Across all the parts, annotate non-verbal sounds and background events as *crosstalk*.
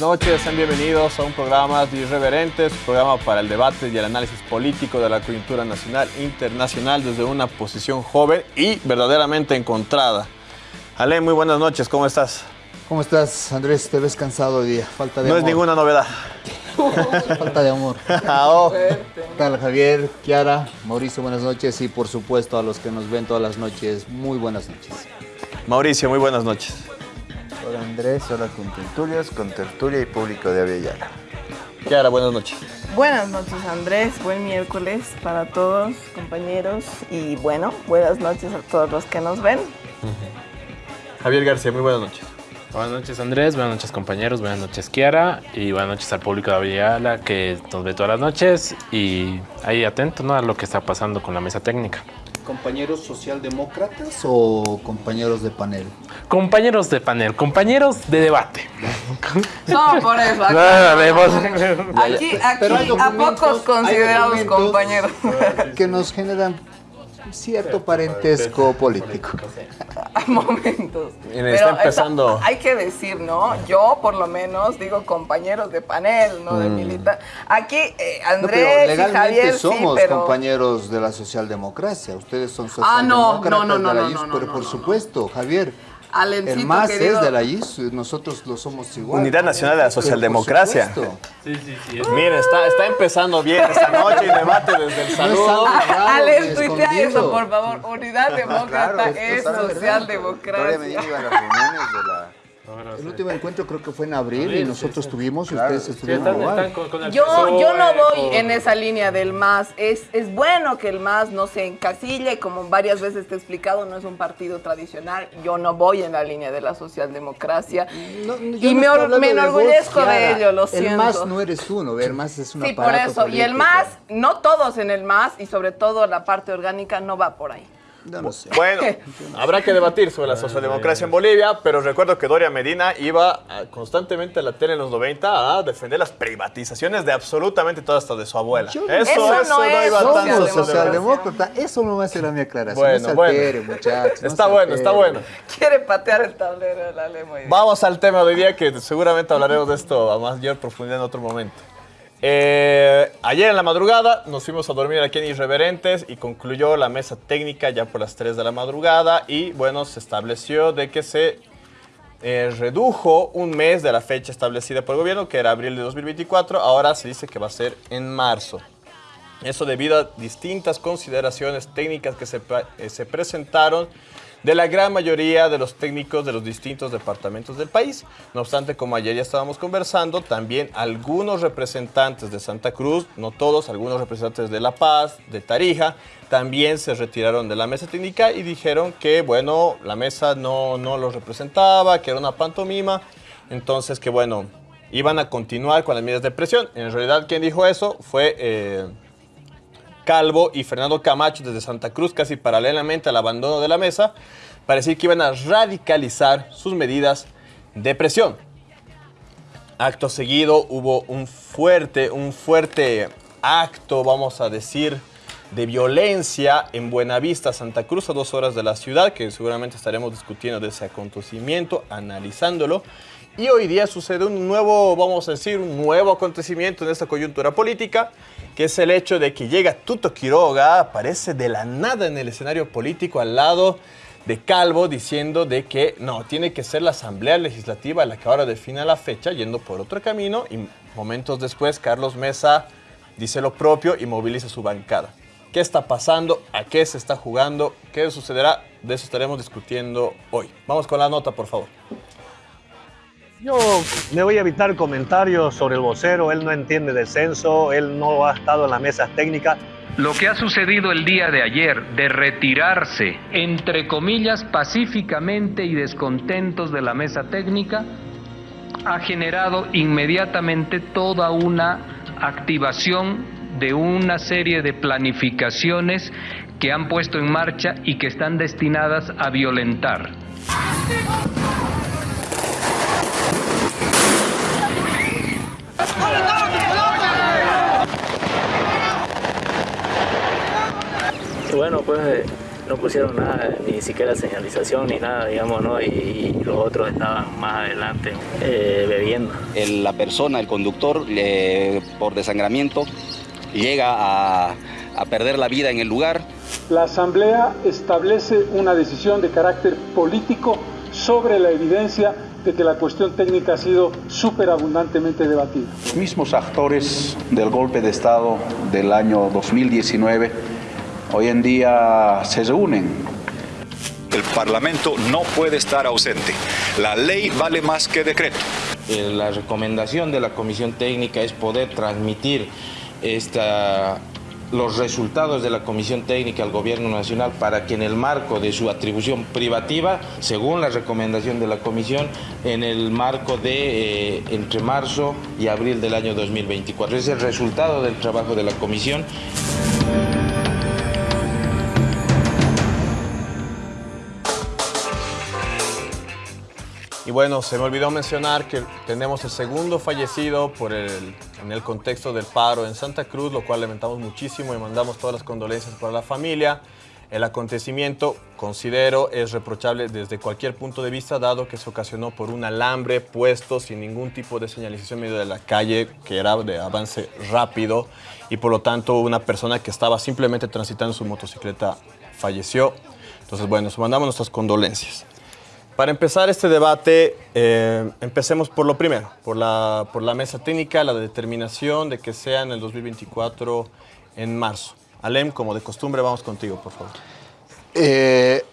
Buenas noches, sean bienvenidos a un programa de Irreverentes, un programa para el debate y el análisis político de la coyuntura nacional e internacional desde una posición joven y verdaderamente encontrada. Ale, muy buenas noches, ¿cómo estás? ¿Cómo estás, Andrés? Te ves cansado hoy día. Falta de no amor. es ninguna novedad. *laughs* Falta de amor. *laughs* Ah, oh. ¿Qué tal, Javier, Kiara, Mauricio? Buenas noches y, por supuesto, a los que nos ven todas las noches, muy buenas noches. Mauricio, muy buenas noches. Hola Andrés, hola con tertulios, con tertulia y público de Aviala. Kiara, buenas noches. Buenas noches Andrés, buen miércoles para todos compañeros y bueno, buenas noches a todos los que nos ven. Javier García, muy buenas noches. Buenas noches Andrés, buenas noches compañeros, buenas noches Kiara y buenas noches al público de Aviala que nos ve todas las noches y ahí atento ¿no? a lo que está pasando con la mesa técnica. ¿Compañeros socialdemócratas o compañeros de panel? Compañeros de panel, compañeros de debate. *laughs* No, por eso. Aquí, aquí, Pero hay aquí a pocos considerados compañeros. Que nos generan cierto parentesco político. A *laughs* momentos. Miren, está empezando- hay que decir, ¿no? Yo, por lo menos, digo compañeros de panel, no de militar. Aquí, eh, No, Andrés pero y legalmente Javier, somos sí, pero... compañeros de la socialdemocracia. Ustedes son Ah, no, socialdemócratas no, no, no, de la no, no, no, pero no, por no, supuesto, Javier. Alencito, El MAS querido. es de la IS, nosotros lo somos igual. Unidad Nacional de la Socialdemocracia. Sí, sí, sí. Miren, está, está empezando bien esta noche y debate desde el saludo. algo raro Ale, ni tuitea eso, por favor. Unidad Demócrata Claro, es esto sabe, ¿verdad? Victoria Medina socialdemocracia. iba a las reuniones de la... El último encuentro creo que fue en abril y nosotros sí, sí. tuvimos y Claro, ustedes sí, estuvieron están, igual. están con, con el Yo, yo no PSOE, voy con- en esa línea del MAS. Es, es bueno que el MAS no se encasille, como varias veces te he explicado, no es un partido tradicional. Yo no voy en la línea de la socialdemocracia. No, no, y no me, de enorgullezco vos, de ello, lo El siento. MAS no eres tú, ¿no? El MAS es un Sí, por eso. Y el. MAS, no todos en el MAS, y sobre todo la parte orgánica, no va por ahí. No, no sé. Bueno, *laughs* habrá que debatir sobre la socialdemocracia en Bolivia, pero recuerdo que Doria Medina iba ah, constantemente a la tele en los 90 a defender las privatizaciones de absolutamente todo hasta de su abuela. Yo- Eso, Eso eso, no es iba tan socialdemócrata, eso no va a ser la mi aclaración. Bueno, no bueno. altere, muchachos. *laughs* no Está bueno, está bueno. Quiere patear el tablero, la lemo. Vamos al tema de hoy día que seguramente hablaremos de esto a mayor profundidad en otro momento. Eh, ayer en la madrugada nos fuimos a dormir aquí en Irreverentes y concluyó la mesa técnica ya por las 3 de la madrugada y bueno, se estableció de que se eh, redujo un mes de la fecha establecida por el gobierno, que era abril de 2024, ahora se dice que va a ser en marzo. Eso debido a distintas consideraciones técnicas que se, eh, se presentaron de la gran mayoría de los técnicos de los distintos departamentos del país. No obstante, como ayer ya estábamos conversando, también algunos representantes de Santa Cruz, no todos, algunos representantes de La Paz, de Tarija, también se retiraron de la mesa técnica y dijeron que, bueno, la mesa no, no los representaba, que era una pantomima, entonces que, bueno, iban a continuar con las medidas de presión. En realidad, quien dijo eso fue... eh, Calvo y Fernando Camacho desde Santa Cruz, casi paralelamente al abandono de la mesa, para decir que iban a radicalizar sus medidas de presión. Acto seguido hubo un fuerte, un fuerte acto, vamos a decir, de violencia en Buenavista, Santa Cruz, a dos horas de la ciudad, que seguramente estaremos discutiendo de ese acontecimiento, analizándolo. Y hoy día sucede un nuevo, vamos a decir, un nuevo acontecimiento en esta coyuntura política, que es el hecho de que llega Tuto Quiroga, aparece de la nada en el escenario político al lado de Calvo diciendo de que no, tiene que ser la Asamblea Legislativa la que ahora defina la fecha, yendo por otro camino, y momentos después Carlos Mesa dice lo propio y moviliza su bancada. ¿Qué está pasando? ¿A qué se está jugando? ¿Qué sucederá? De eso estaremos discutiendo hoy. Vamos con la nota, por favor. Yo me voy a evitar comentarios sobre el vocero, él no entiende de censo, él no ha estado en las mesas técnicas. Lo que ha sucedido el día de ayer de retirarse, entre comillas, pacíficamente y descontentos de la mesa técnica, ha generado inmediatamente toda una activación de una serie de planificaciones que han puesto en marcha y que están destinadas a violentar Bueno, pues eh, no pusieron nada, ni siquiera señalización ni nada, digamos, ¿no? Y, los otros estaban más adelante eh, bebiendo. la persona, el conductor, por desangramiento, llega a, a perder la vida en el lugar. La Asamblea establece una decisión de carácter político sobre la evidencia de que la cuestión técnica ha sido superabundantemente debatida. Los mismos actores del golpe de Estado del año 2019 hoy en día se reúnen. El Parlamento no puede estar ausente. La ley vale más que decreto. Eh, la recomendación de la Comisión Técnica es poder transmitir esta los resultados de la Comisión Técnica al Gobierno Nacional para que en el marco de su atribución privativa, según la recomendación de la Comisión, en el marco de eh, entre marzo y abril del año 2024. Es el resultado del trabajo de la Comisión. Y bueno, se me olvidó mencionar que tenemos el segundo fallecido por el, en el contexto del paro en Santa Cruz, lo cual lamentamos muchísimo y mandamos todas las condolencias para la familia. El acontecimiento, considero, es reprochable desde cualquier punto de vista, dado que se ocasionó por un alambre puesto sin ningún tipo de señalización en medio de la calle, que era de avance rápido, y por lo tanto una persona que estaba simplemente transitando su motocicleta falleció. Entonces, bueno, mandamos nuestras condolencias. Para empezar este debate, eh, empecemos por lo primero, por la, por la mesa técnica, la determinación de que sea en el 2024 en marzo. Alem, como de costumbre, vamos contigo, por favor. Eh,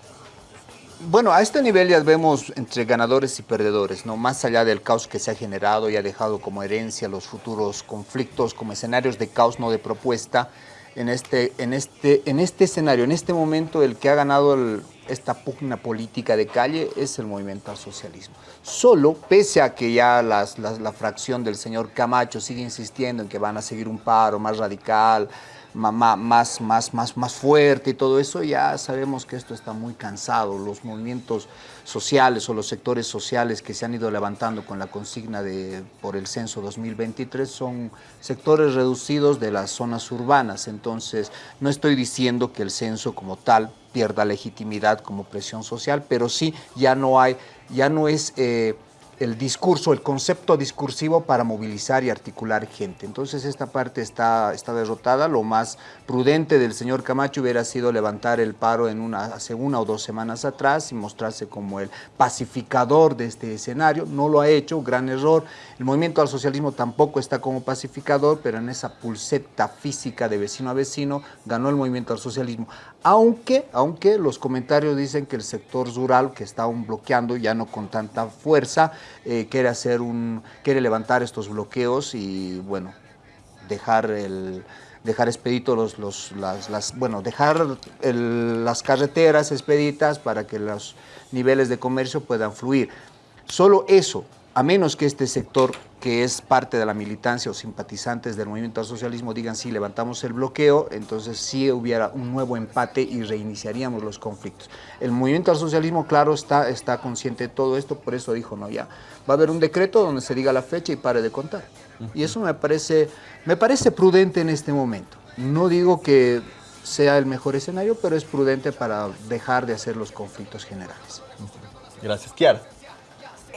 bueno, a este nivel ya vemos entre ganadores y perdedores, ¿no? Más allá del caos que se ha generado y ha dejado como herencia los futuros conflictos como escenarios de caos, no de propuesta, en este, en este, en este escenario, en este momento, el que ha ganado el, esta pugna política de calle es el movimiento al socialismo. Solo, pese a que ya las, la fracción del señor Camacho sigue insistiendo en que van a seguir un paro más radical, más, más, más, más fuerte y todo eso, ya sabemos que esto está muy cansado. Los movimientos sociales o los sectores sociales que se han ido levantando con la consigna de, por el censo 2023 son sectores reducidos de las zonas urbanas. Entonces, no estoy diciendo que el censo como tal pierda legitimidad como presión social, pero sí ya no hay, ya no es... Eh, el discurso, el concepto discursivo para movilizar y articular gente. Entonces esta parte está, está derrotada. Lo más prudente del señor Camacho hubiera sido levantar el paro en una, hace una o dos semanas atrás y mostrarse como el pacificador de este escenario. No lo ha hecho, gran error. El movimiento al socialismo tampoco está como pacificador, pero en esa pulseta física de vecino a vecino ganó el movimiento al socialismo. Aunque, aunque los comentarios dicen que el sector rural, que está aún bloqueando ya no con tanta fuerza, eh, quiere hacer un, quiere levantar estos bloqueos y bueno, dejar el dejar expedito los, las, bueno, dejar las carreteras expeditas para que los niveles de comercio puedan fluir. Solo eso, a menos que este sector que es parte de la militancia o simpatizantes del movimiento al socialismo digan sí, levantamos el bloqueo, entonces sí hubiera un nuevo empate y reiniciaríamos los conflictos. El movimiento al socialismo, claro, está, está consciente de todo esto, por eso dijo, no, ya, va a haber un decreto donde se diga la fecha y pare de contar. Y eso me parece, me parece prudente en este momento. No digo que sea el mejor escenario, pero es prudente para dejar de hacer los conflictos generales. Gracias. Kiara.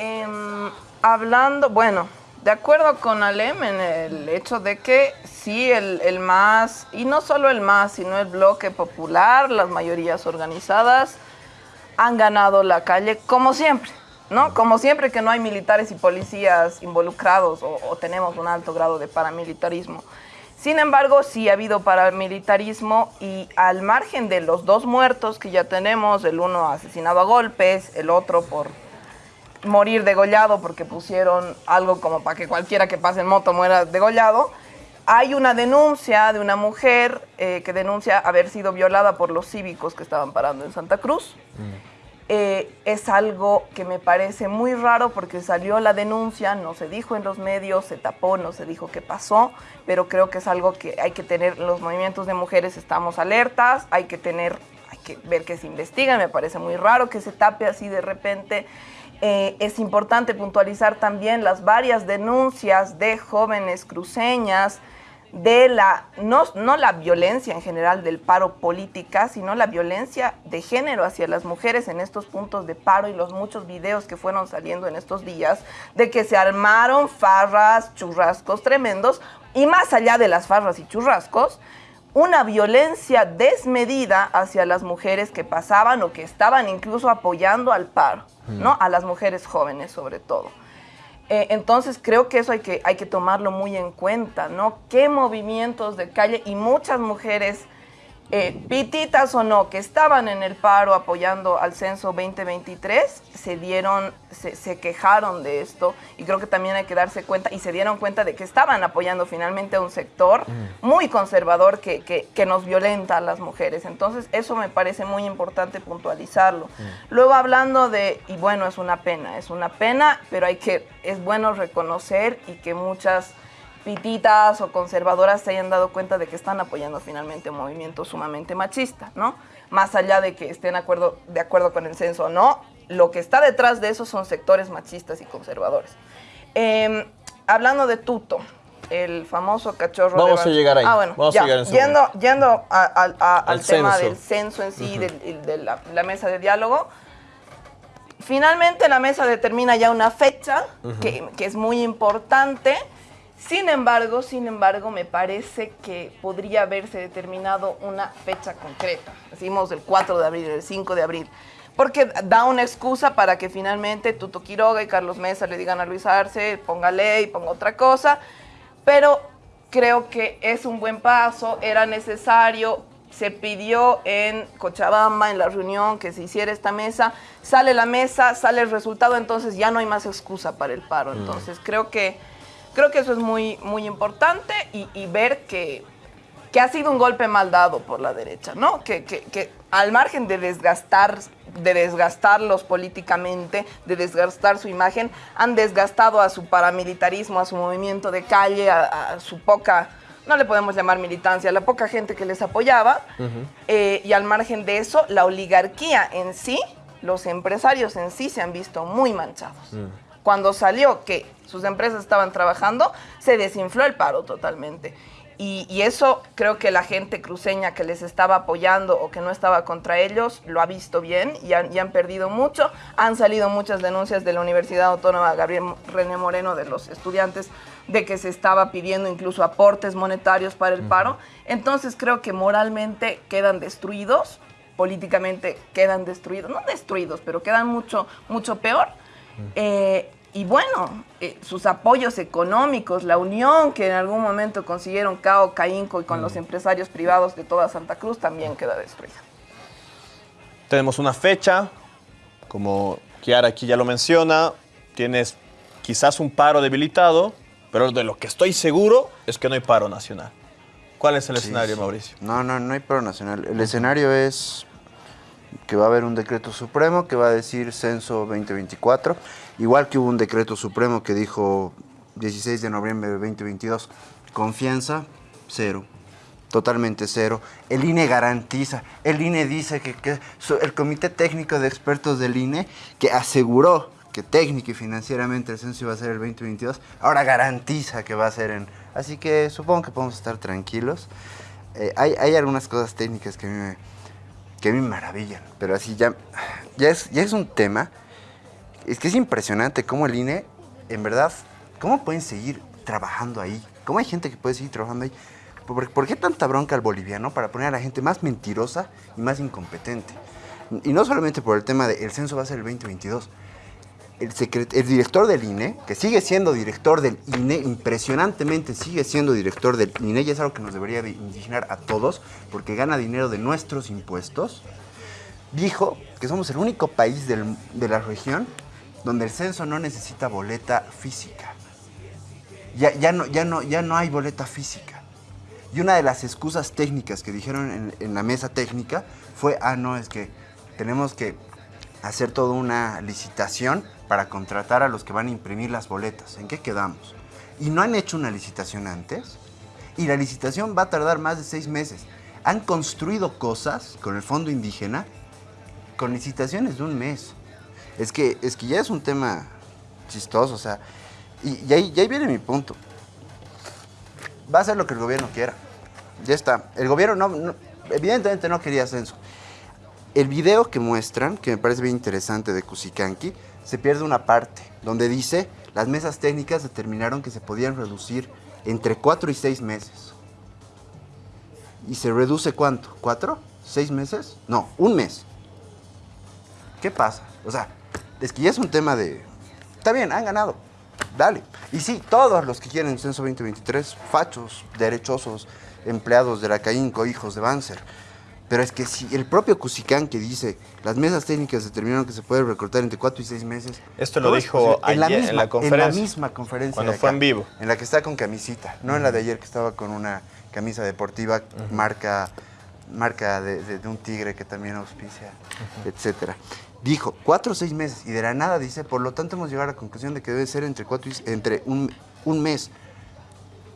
Em, hablando, bueno, de acuerdo con Alem en el hecho de que sí, el, el, MAS, y no solo el MAS, sino el bloque popular, las mayorías organizadas, han ganado la calle como siempre, ¿no? Como siempre que no hay militares y policías involucrados o, o tenemos un alto grado de paramilitarismo. Sin embargo, sí ha habido paramilitarismo y al margen de los dos muertos que ya tenemos, el uno asesinado a golpes, el otro por morir degollado porque pusieron algo como para que cualquiera que pase en moto muera degollado. Hay una denuncia de una mujer eh, que denuncia haber sido violada por los cívicos que estaban parando en Santa Cruz. Mm. Eh, es algo que me parece muy raro porque salió la denuncia, no se dijo en los medios, se tapó, no se dijo qué pasó, pero creo que es algo que hay que tener, los movimientos de mujeres estamos alertas, hay que tener, hay que ver que se investiga, me parece muy raro que se tape así de repente. Eh, es importante puntualizar también las varias denuncias de jóvenes cruceñas de la, no, no la violencia en general del paro política, sino la violencia de género hacia las mujeres en estos puntos de paro y los muchos videos que fueron saliendo en estos días de que se armaron farras, churrascos tremendos y más allá de las farras y churrascos, una violencia desmedida hacia las mujeres que pasaban o que estaban incluso apoyando al paro, ¿no? A las mujeres jóvenes sobre todo. Eh, entonces creo que eso hay que, hay que tomarlo muy en cuenta, ¿no? ¿Qué movimientos de calle y muchas mujeres eh, pititas o no, que estaban en el paro apoyando al censo 2023, se dieron, se, se, quejaron de esto y creo que también hay que darse cuenta y se dieron cuenta de que estaban apoyando finalmente a un sector mm. muy conservador que, que, que, nos violenta a las mujeres. Entonces eso me parece muy importante puntualizarlo. Mm. Luego hablando de, y bueno, es una pena, es una pena, pero hay que, es bueno reconocer y que muchas pititas o conservadoras se hayan dado cuenta de que están apoyando finalmente un movimiento sumamente machista, ¿no? Más allá de que estén acuerdo, de acuerdo con el censo o no, lo que está detrás de eso son sectores machistas y conservadores. Eh, hablando de Tuto, el famoso cachorro Vamos de a llegar ahí. Ah, bueno, Vamos ya. a llegar en yendo, yendo a, a, a, al tema censo. del censo en sí, uh -huh. de, de la, la, mesa de diálogo, finalmente la mesa determina ya una fecha uh -huh. que, que es muy importante. Sin embargo, sin embargo, me parece que podría haberse determinado una fecha concreta. Decimos el 4 de abril, el 5 de abril. Porque da una excusa para que finalmente Tuto Quiroga y Carlos Mesa le digan a Luis Arce, ponga ley, ponga otra cosa. Pero creo que es un buen paso, era necesario. Se pidió en Cochabamba, en la reunión, que se hiciera esta mesa. Sale la mesa, sale el resultado, entonces ya no hay más excusa para el paro. Entonces creo que creo que eso es muy, muy importante y, y ver que, que, ha sido un golpe mal dado por la derecha, ¿no? Que, que, que, al margen de desgastar, de desgastarlos políticamente, de desgastar su imagen, han desgastado a su paramilitarismo, a su movimiento de calle, a, a su poca, no le podemos llamar militancia, a la poca gente que les apoyaba. Uh -huh. eh, y al margen de eso, la oligarquía en sí, los empresarios en sí se han visto muy manchados. Uh -huh cuando salió que sus empresas estaban trabajando, se desinfló el paro totalmente. Y, y, eso creo que la gente cruceña que les estaba apoyando o que no estaba contra ellos lo ha visto bien y han, y han perdido mucho. Han salido muchas denuncias de la Universidad Autónoma Gabriel René Moreno de los estudiantes de que se estaba pidiendo incluso aportes monetarios para el paro. Entonces creo que moralmente quedan destruidos, políticamente quedan destruidos, no destruidos, pero quedan mucho, mucho peor. Eh, y bueno, eh, sus apoyos económicos, la unión que en algún momento consiguieron Cao, Caínco y con mm. los empresarios privados de toda Santa Cruz también queda destruida. Tenemos una fecha, como Kiara aquí ya lo menciona, tienes quizás un paro debilitado, pero de lo que estoy seguro es que no hay paro nacional. ¿Cuál es el sí, escenario, sí. Mauricio? No, no, no hay paro nacional. El escenario es que va a haber un decreto supremo que va a decir censo 2024, igual que hubo un decreto supremo que dijo 16 de noviembre de 2022, confianza cero, totalmente cero. El INE garantiza, el INE dice que, que el Comité Técnico de Expertos del INE, que aseguró que técnico y financieramente el censo iba a ser el 2022, ahora garantiza que va a ser en... Así que supongo que podemos estar tranquilos. Eh, hay, hay algunas cosas técnicas que a mí me que me maravillan, pero así ya, ya, es, ya es un tema. Es que es impresionante cómo el INE, en verdad, cómo pueden seguir trabajando ahí. Cómo hay gente que puede seguir trabajando ahí. ¿Por, ¿Por, qué tanta bronca al boliviano para poner a la gente más mentirosa y más incompetente? Y no solamente por el tema de el censo va a ser el 2022. El, director del INE, que sigue siendo director del INE, impresionantemente sigue siendo director del INE, y es algo que nos debería de indignar a todos, porque gana dinero de nuestros impuestos, dijo que somos el único país de la región donde el censo no necesita boleta física. Ya, ya, no, ya, no, ya no hay boleta física. Y una de las excusas técnicas que dijeron en la mesa técnica fue, ah, no, es que tenemos que hacer toda una licitación para contratar a los que van a imprimir las boletas. ¿En qué quedamos? Y no han hecho una licitación antes. Y la licitación va a tardar más de seis meses. Han construido cosas con el fondo indígena con licitaciones de un mes. Es que, es que ya es un tema chistoso, o sea, y, ahí, viene mi punto. va a hacer lo que el gobierno quiera. Ya está. El gobierno no, no- evidentemente no quería censo. El video que muestran, que me parece bien interesante de Cusicanqui, se pierde una parte donde dice las mesas técnicas determinaron que se podían reducir entre 4 y 6 meses. ¿Y se reduce cuánto? ¿Cuatro? ¿Seis meses? No, un mes. ¿Qué pasa? O sea, es que ya es un tema de... Está bien, han ganado. Dale. Y sí, todos los que quieren censo 2023, fachos, derechosos, empleados de la CAINCO, hijos de Banzer. Pero es que si el propio Cusicán que dice las mesas técnicas determinaron que se puede recortar entre 4 y 6 meses. Esto lo ¿cómo es dijo posible? ayer en la misma, En la conferencia. misma conferencia. Cuando fue acá, en vivo. En la que está con camisita, no en la de ayer que estaba con una camisa deportiva marca, marca de, de- de un tigre que también auspicia, etcétera. Dijo, cuatro o seis meses, y de la nada dice, por lo tanto hemos llegado a la conclusión de que debe ser entre, cuatro y- entre un, un mes.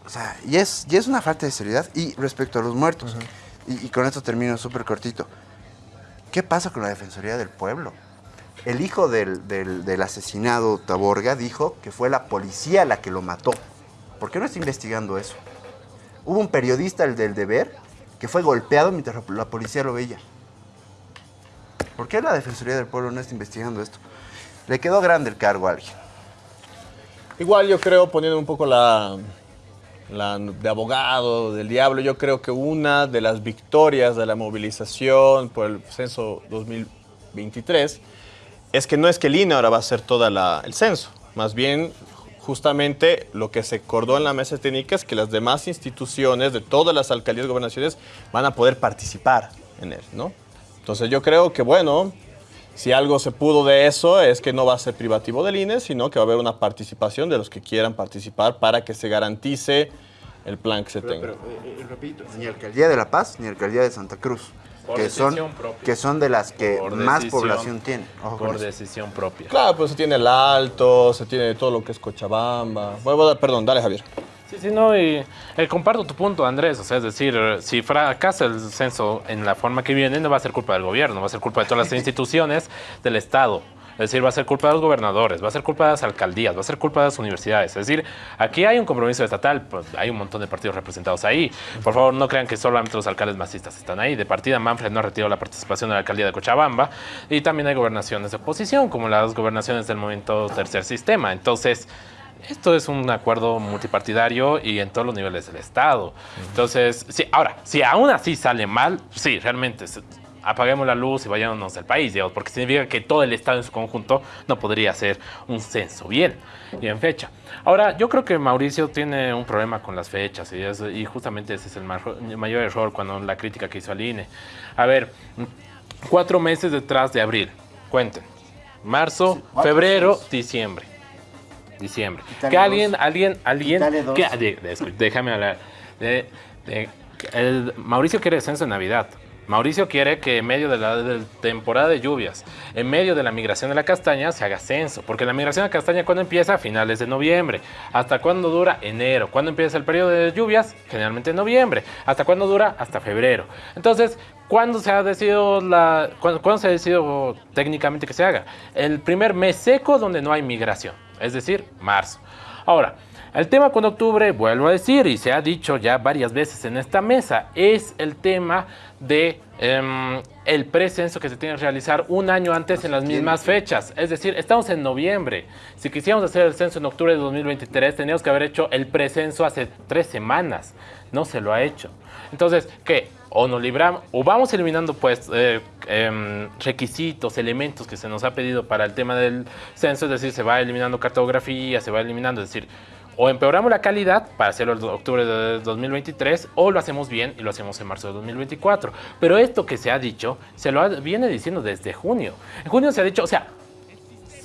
O sea, y es, y es una falta de seriedad. Y respecto a los muertos, y, con esto termino súper cortito, ¿qué pasa con la Defensoría del Pueblo? El hijo del, del- del asesinado Taborga dijo que fue la policía la que lo mató. ¿Por qué no está investigando eso? Hubo un periodista, el del deber, que fue golpeado mientras la policía lo veía. ¿Por qué la Defensoría del Pueblo no está investigando esto? Le quedó grande el cargo a alguien. Igual yo creo, poniendo un poco la, de abogado, del diablo, yo creo que una de las victorias de la movilización por el censo 2023 es que no es que el INE ahora va a hacer todo el censo, más bien justamente lo que se acordó en la mesa técnica es que las demás instituciones de todas las alcaldías y gobernaciones van a poder participar en él, ¿no? Entonces yo creo que, bueno, si algo se pudo de eso es que no va a ser privativo del INE, sino que va a haber una participación de los que quieran participar para que se garantice el plan que se tenga. repito, ni Alcaldía de La Paz ni Alcaldía de Santa Cruz, Por que son, decisión propia. que son de las que Por más decisión- población. Ojo con Por decisión propia. Claro, pues se tiene el Alto, se tiene todo lo que es Cochabamba. Bueno, perdón, dale Javier. Sí, sí, no, y eh, comparto tu punto, Andrés. O sea, es decir, si fracasa el censo en la forma que viene, no va a ser culpa del gobierno, va a ser culpa de todas las *laughs* instituciones del Estado. Es decir, va a ser culpa de los gobernadores, va a ser culpa de las alcaldías, va a ser culpa de las universidades. Es decir, aquí hay un compromiso estatal, pues hay un montón de partidos representados ahí. Por favor, no crean que solamente los alcaldes masistas están ahí. De partida, Manfred no ha retirado la participación de la alcaldía de Cochabamba. Y también hay gobernaciones de oposición, como las gobernaciones del movimiento Tercer Sistema. Entonces, esto es un acuerdo multipartidario y en todos los niveles del Estado. Entonces, sí, ahora, si aún así sale mal, sí, realmente se- apaguemos la luz y vayámonos del país, digamos, porque significa que todo el Estado en su conjunto no podría hacer un censo bien y en fecha. Ahora, yo creo que Mauricio tiene un problema con las fechas y, es- y justamente ese es el mayor error cuando la crítica que hizo al INE. A ver, cuatro meses detrás de abril, cuenten. Marzo, cuatro, febrero, seis. diciembre. Diciembre. Quítale que alguien, alguien, alguien. Que- de- de- déjame hablar. De- el- Mauricio quiere censo en Navidad. Mauricio quiere que en medio de la de temporada de lluvias, en medio de la migración de la castaña, se haga censo. Porque la migración de la castaña, ¿cuándo empieza? A finales de noviembre. ¿Hasta cuándo dura? Enero. ¿Cuándo empieza el periodo de lluvias? Generalmente en noviembre. ¿Hasta cuándo dura? Hasta febrero. Entonces, ¿cuándo se ha decidido la, cuándo, cuándo se ha decidido técnicamente que se haga? El primer mes seco donde no hay migración, es decir, marzo. Ahora, el tema con octubre, vuelvo a decir, y se ha dicho ya varias veces en esta mesa, es el tema de em, el precenso que se tiene que realizar un año antes en las mismas fechas. Es decir, estamos en noviembre. Si quisiéramos hacer el censo en octubre de 2023, teníamos que haber hecho el precenso hace tres semanas. No se lo ha hecho. Entonces, ¿qué? O nos libramos, o vamos eliminando pues eh, em, requisitos, elementos que se nos ha pedido para el tema del censo, es decir, se va eliminando cartografía, se va eliminando, es decir, o empeoramos la calidad para hacerlo en octubre de 2023 o lo hacemos bien y lo hacemos en marzo de 2024. Pero esto que se ha dicho, se lo viene diciendo desde junio. En junio se ha dicho, o sea,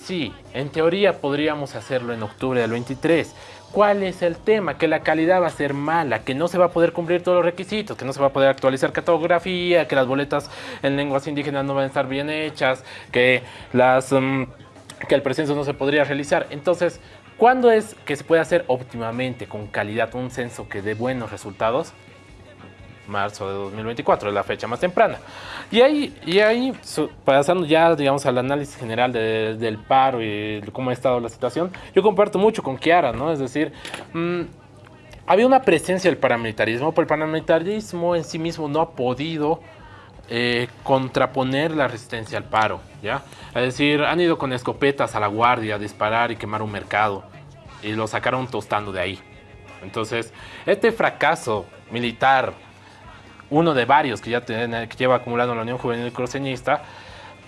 sí, en teoría podríamos hacerlo en octubre del 23. ¿Cuál es el tema? Que la calidad va a ser mala, que no se va a poder cumplir todos los requisitos, que no se va a poder actualizar cartografía, que las boletas en lenguas indígenas no van a estar bien hechas, que mm, el precenso no se podría realizar. Entonces, ¿cuándo es que se puede hacer óptimamente, con calidad, un censo que dé buenos resultados? Marzo de 2024 es la fecha más temprana. Y ahí, y ahí pasando ya, digamos, al análisis general de- del paro y cómo ha estado la situación, yo comparto mucho con Kiara, ¿no? Es decir, mm, había una presencia del paramilitarismo, pero el paramilitarismo en sí mismo no ha podido eh, contraponer la resistencia al paro, ¿ya? Es decir, han ido con escopetas a la guardia a disparar y quemar un mercado y lo sacaron tostando de ahí. Entonces, este fracaso militar, uno de varios que ya tiene, que lleva acumulando la Unión Juvenil Cruceñista,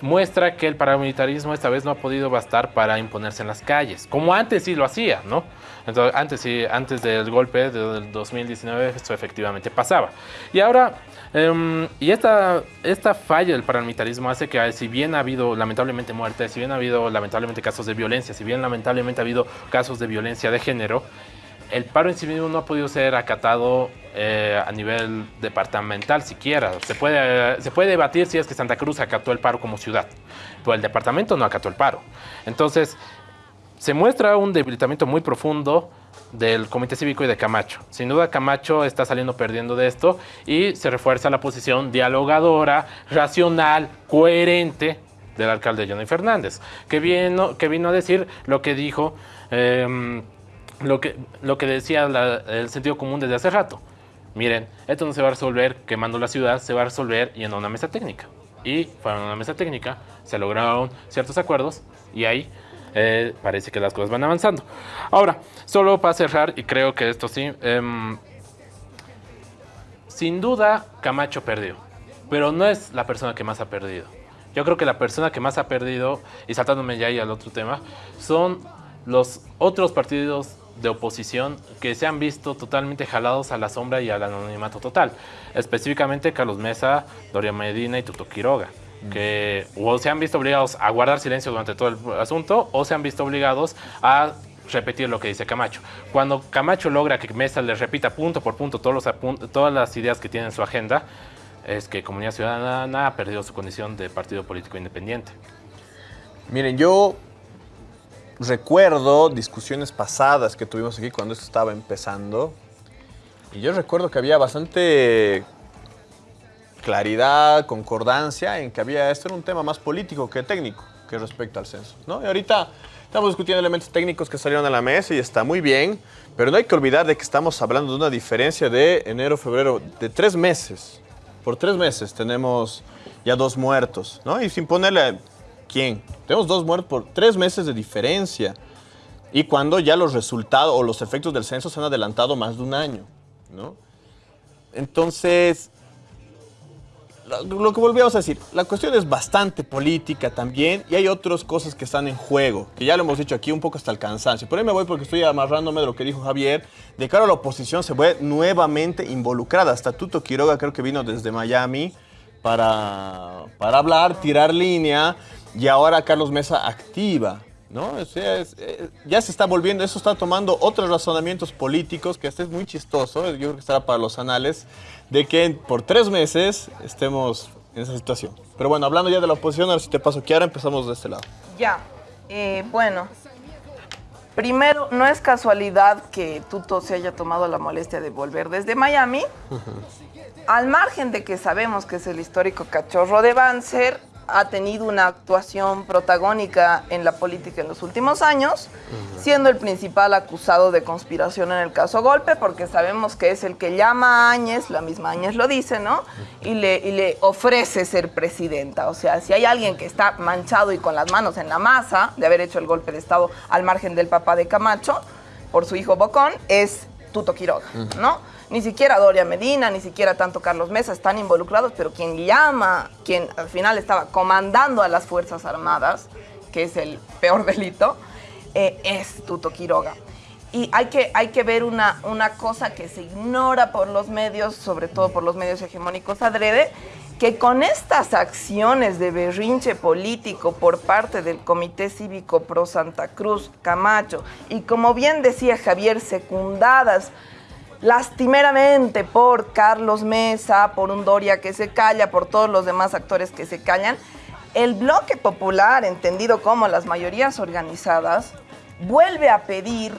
muestra que el paramilitarismo esta vez no ha podido bastar para imponerse en las calles, como antes sí lo hacía, ¿no? Entonces, antes, sí, antes del golpe del 2019 esto efectivamente pasaba. Y ahora, em, y esta, esta falla del paramilitarismo hace que si bien ha habido lamentablemente muertes, si bien ha habido lamentablemente casos de violencia, si bien lamentablemente ha habido casos de violencia de género, el paro en sí mismo no ha podido ser acatado eh, a nivel departamental siquiera. Se puede, se puede debatir si es que Santa Cruz acató el paro como ciudad, pero el departamento no acató el paro. Entonces, se muestra un debilitamiento muy profundo del Comité Cívico y de Camacho. Sin duda Camacho está saliendo perdiendo de esto y se refuerza la posición dialogadora, racional, coherente del alcalde Johnny Fernández, que vino, que vino a decir lo que dijo... Em, lo que, lo que decía el sentido común desde hace rato. Miren, esto no se va a resolver quemando la ciudad, se va a resolver yendo a una mesa técnica. Y fueron a una mesa técnica, se lograron ciertos acuerdos y ahí eh, parece que las cosas van avanzando. Ahora, solo para cerrar, y creo que esto sí, em, sin duda Camacho perdió, pero no es la persona que más ha perdido. Yo creo que la persona que más ha perdido, y saltándome ya ahí al otro tema, son los otros partidos de oposición que se han visto totalmente jalados a la sombra y al anonimato total. Específicamente Carlos Mesa, Doria Medina y Tuto Quiroga, que o se han visto obligados a guardar silencio durante todo el asunto o se han visto obligados a repetir lo que dice Camacho. Cuando Camacho logra que Mesa le repita punto por punto todos los todas las ideas que tiene en su agenda, es que Comunidad Ciudadana ha perdido su condición de partido político independiente. Miren, yo recuerdo discusiones pasadas que tuvimos aquí cuando esto estaba empezando. Y yo recuerdo que había bastante claridad, concordancia en que había esto era un tema más político que técnico que respecto al censo. ¿no? Y ahorita estamos discutiendo elementos técnicos que salieron a la mesa y está muy bien, pero no hay que olvidar de que estamos hablando de una diferencia de enero, febrero, de tres meses. Por tres meses tenemos ya dos muertos, ¿no? Y sin ponerle quién. Tenemos dos muertos por tres meses de diferencia. Y cuando ya los resultados o los efectos del censo se han adelantado más de un año, ¿no? Entonces, lo que volvíamos a decir, la cuestión es bastante política también y hay otras cosas que están en juego, que ya lo hemos dicho aquí un poco hasta el cansancio. Por ahí me voy porque estoy amarrándome de lo que dijo Javier, de cara a la oposición se ve nuevamente involucrada. Hasta Tuto Quiroga creo que vino desde Miami para, para hablar, tirar línea y ahora Carlos Mesa activa, ¿no? Eh, ya se está volviendo, eso está tomando otros razonamientos políticos que este es muy chistoso, yo creo que estará para los anales, de que por tres meses estemos en esa situación. Pero bueno, hablando ya de la oposición, ahora si te paso ahora empezamos de este lado. Ya, eh, bueno, primero, no es casualidad que Tuto se haya tomado la molestia de volver desde Miami. Al margen de que sabemos que es el histórico cachorro de Banzer, ha tenido una actuación protagónica en la política en los últimos años, siendo el principal acusado de conspiración en el caso Golpe, porque sabemos que es el que llama a Áñez, la misma Áñez lo dice, ¿no? Y le, y le ofrece ser presidenta. O sea, si hay alguien que está manchado y con las manos en la masa de haber hecho el golpe de Estado al margen del papá de Camacho, por su hijo Bocón, es Tuto Quiroga, ¿no? Ni siquiera Doria Medina, ni siquiera tanto Carlos Mesa están involucrados, pero quien llama, quien al final estaba comandando a las Fuerzas Armadas, que es el peor *laughs* delito, eh, es Tuto Quiroga. Y hay que, hay que ver una, una cosa que se ignora por los medios, sobre todo por los medios hegemónicos adrede, que con estas acciones de berrinche político por parte del Comité Cívico Pro Santa Cruz, Camacho, y como bien decía Javier, secundadas lastimeramente por Carlos Mesa, por un Doria que se calla, por todos los demás actores que se callan, el bloque popular, entendido como las mayorías organizadas, vuelve a pedir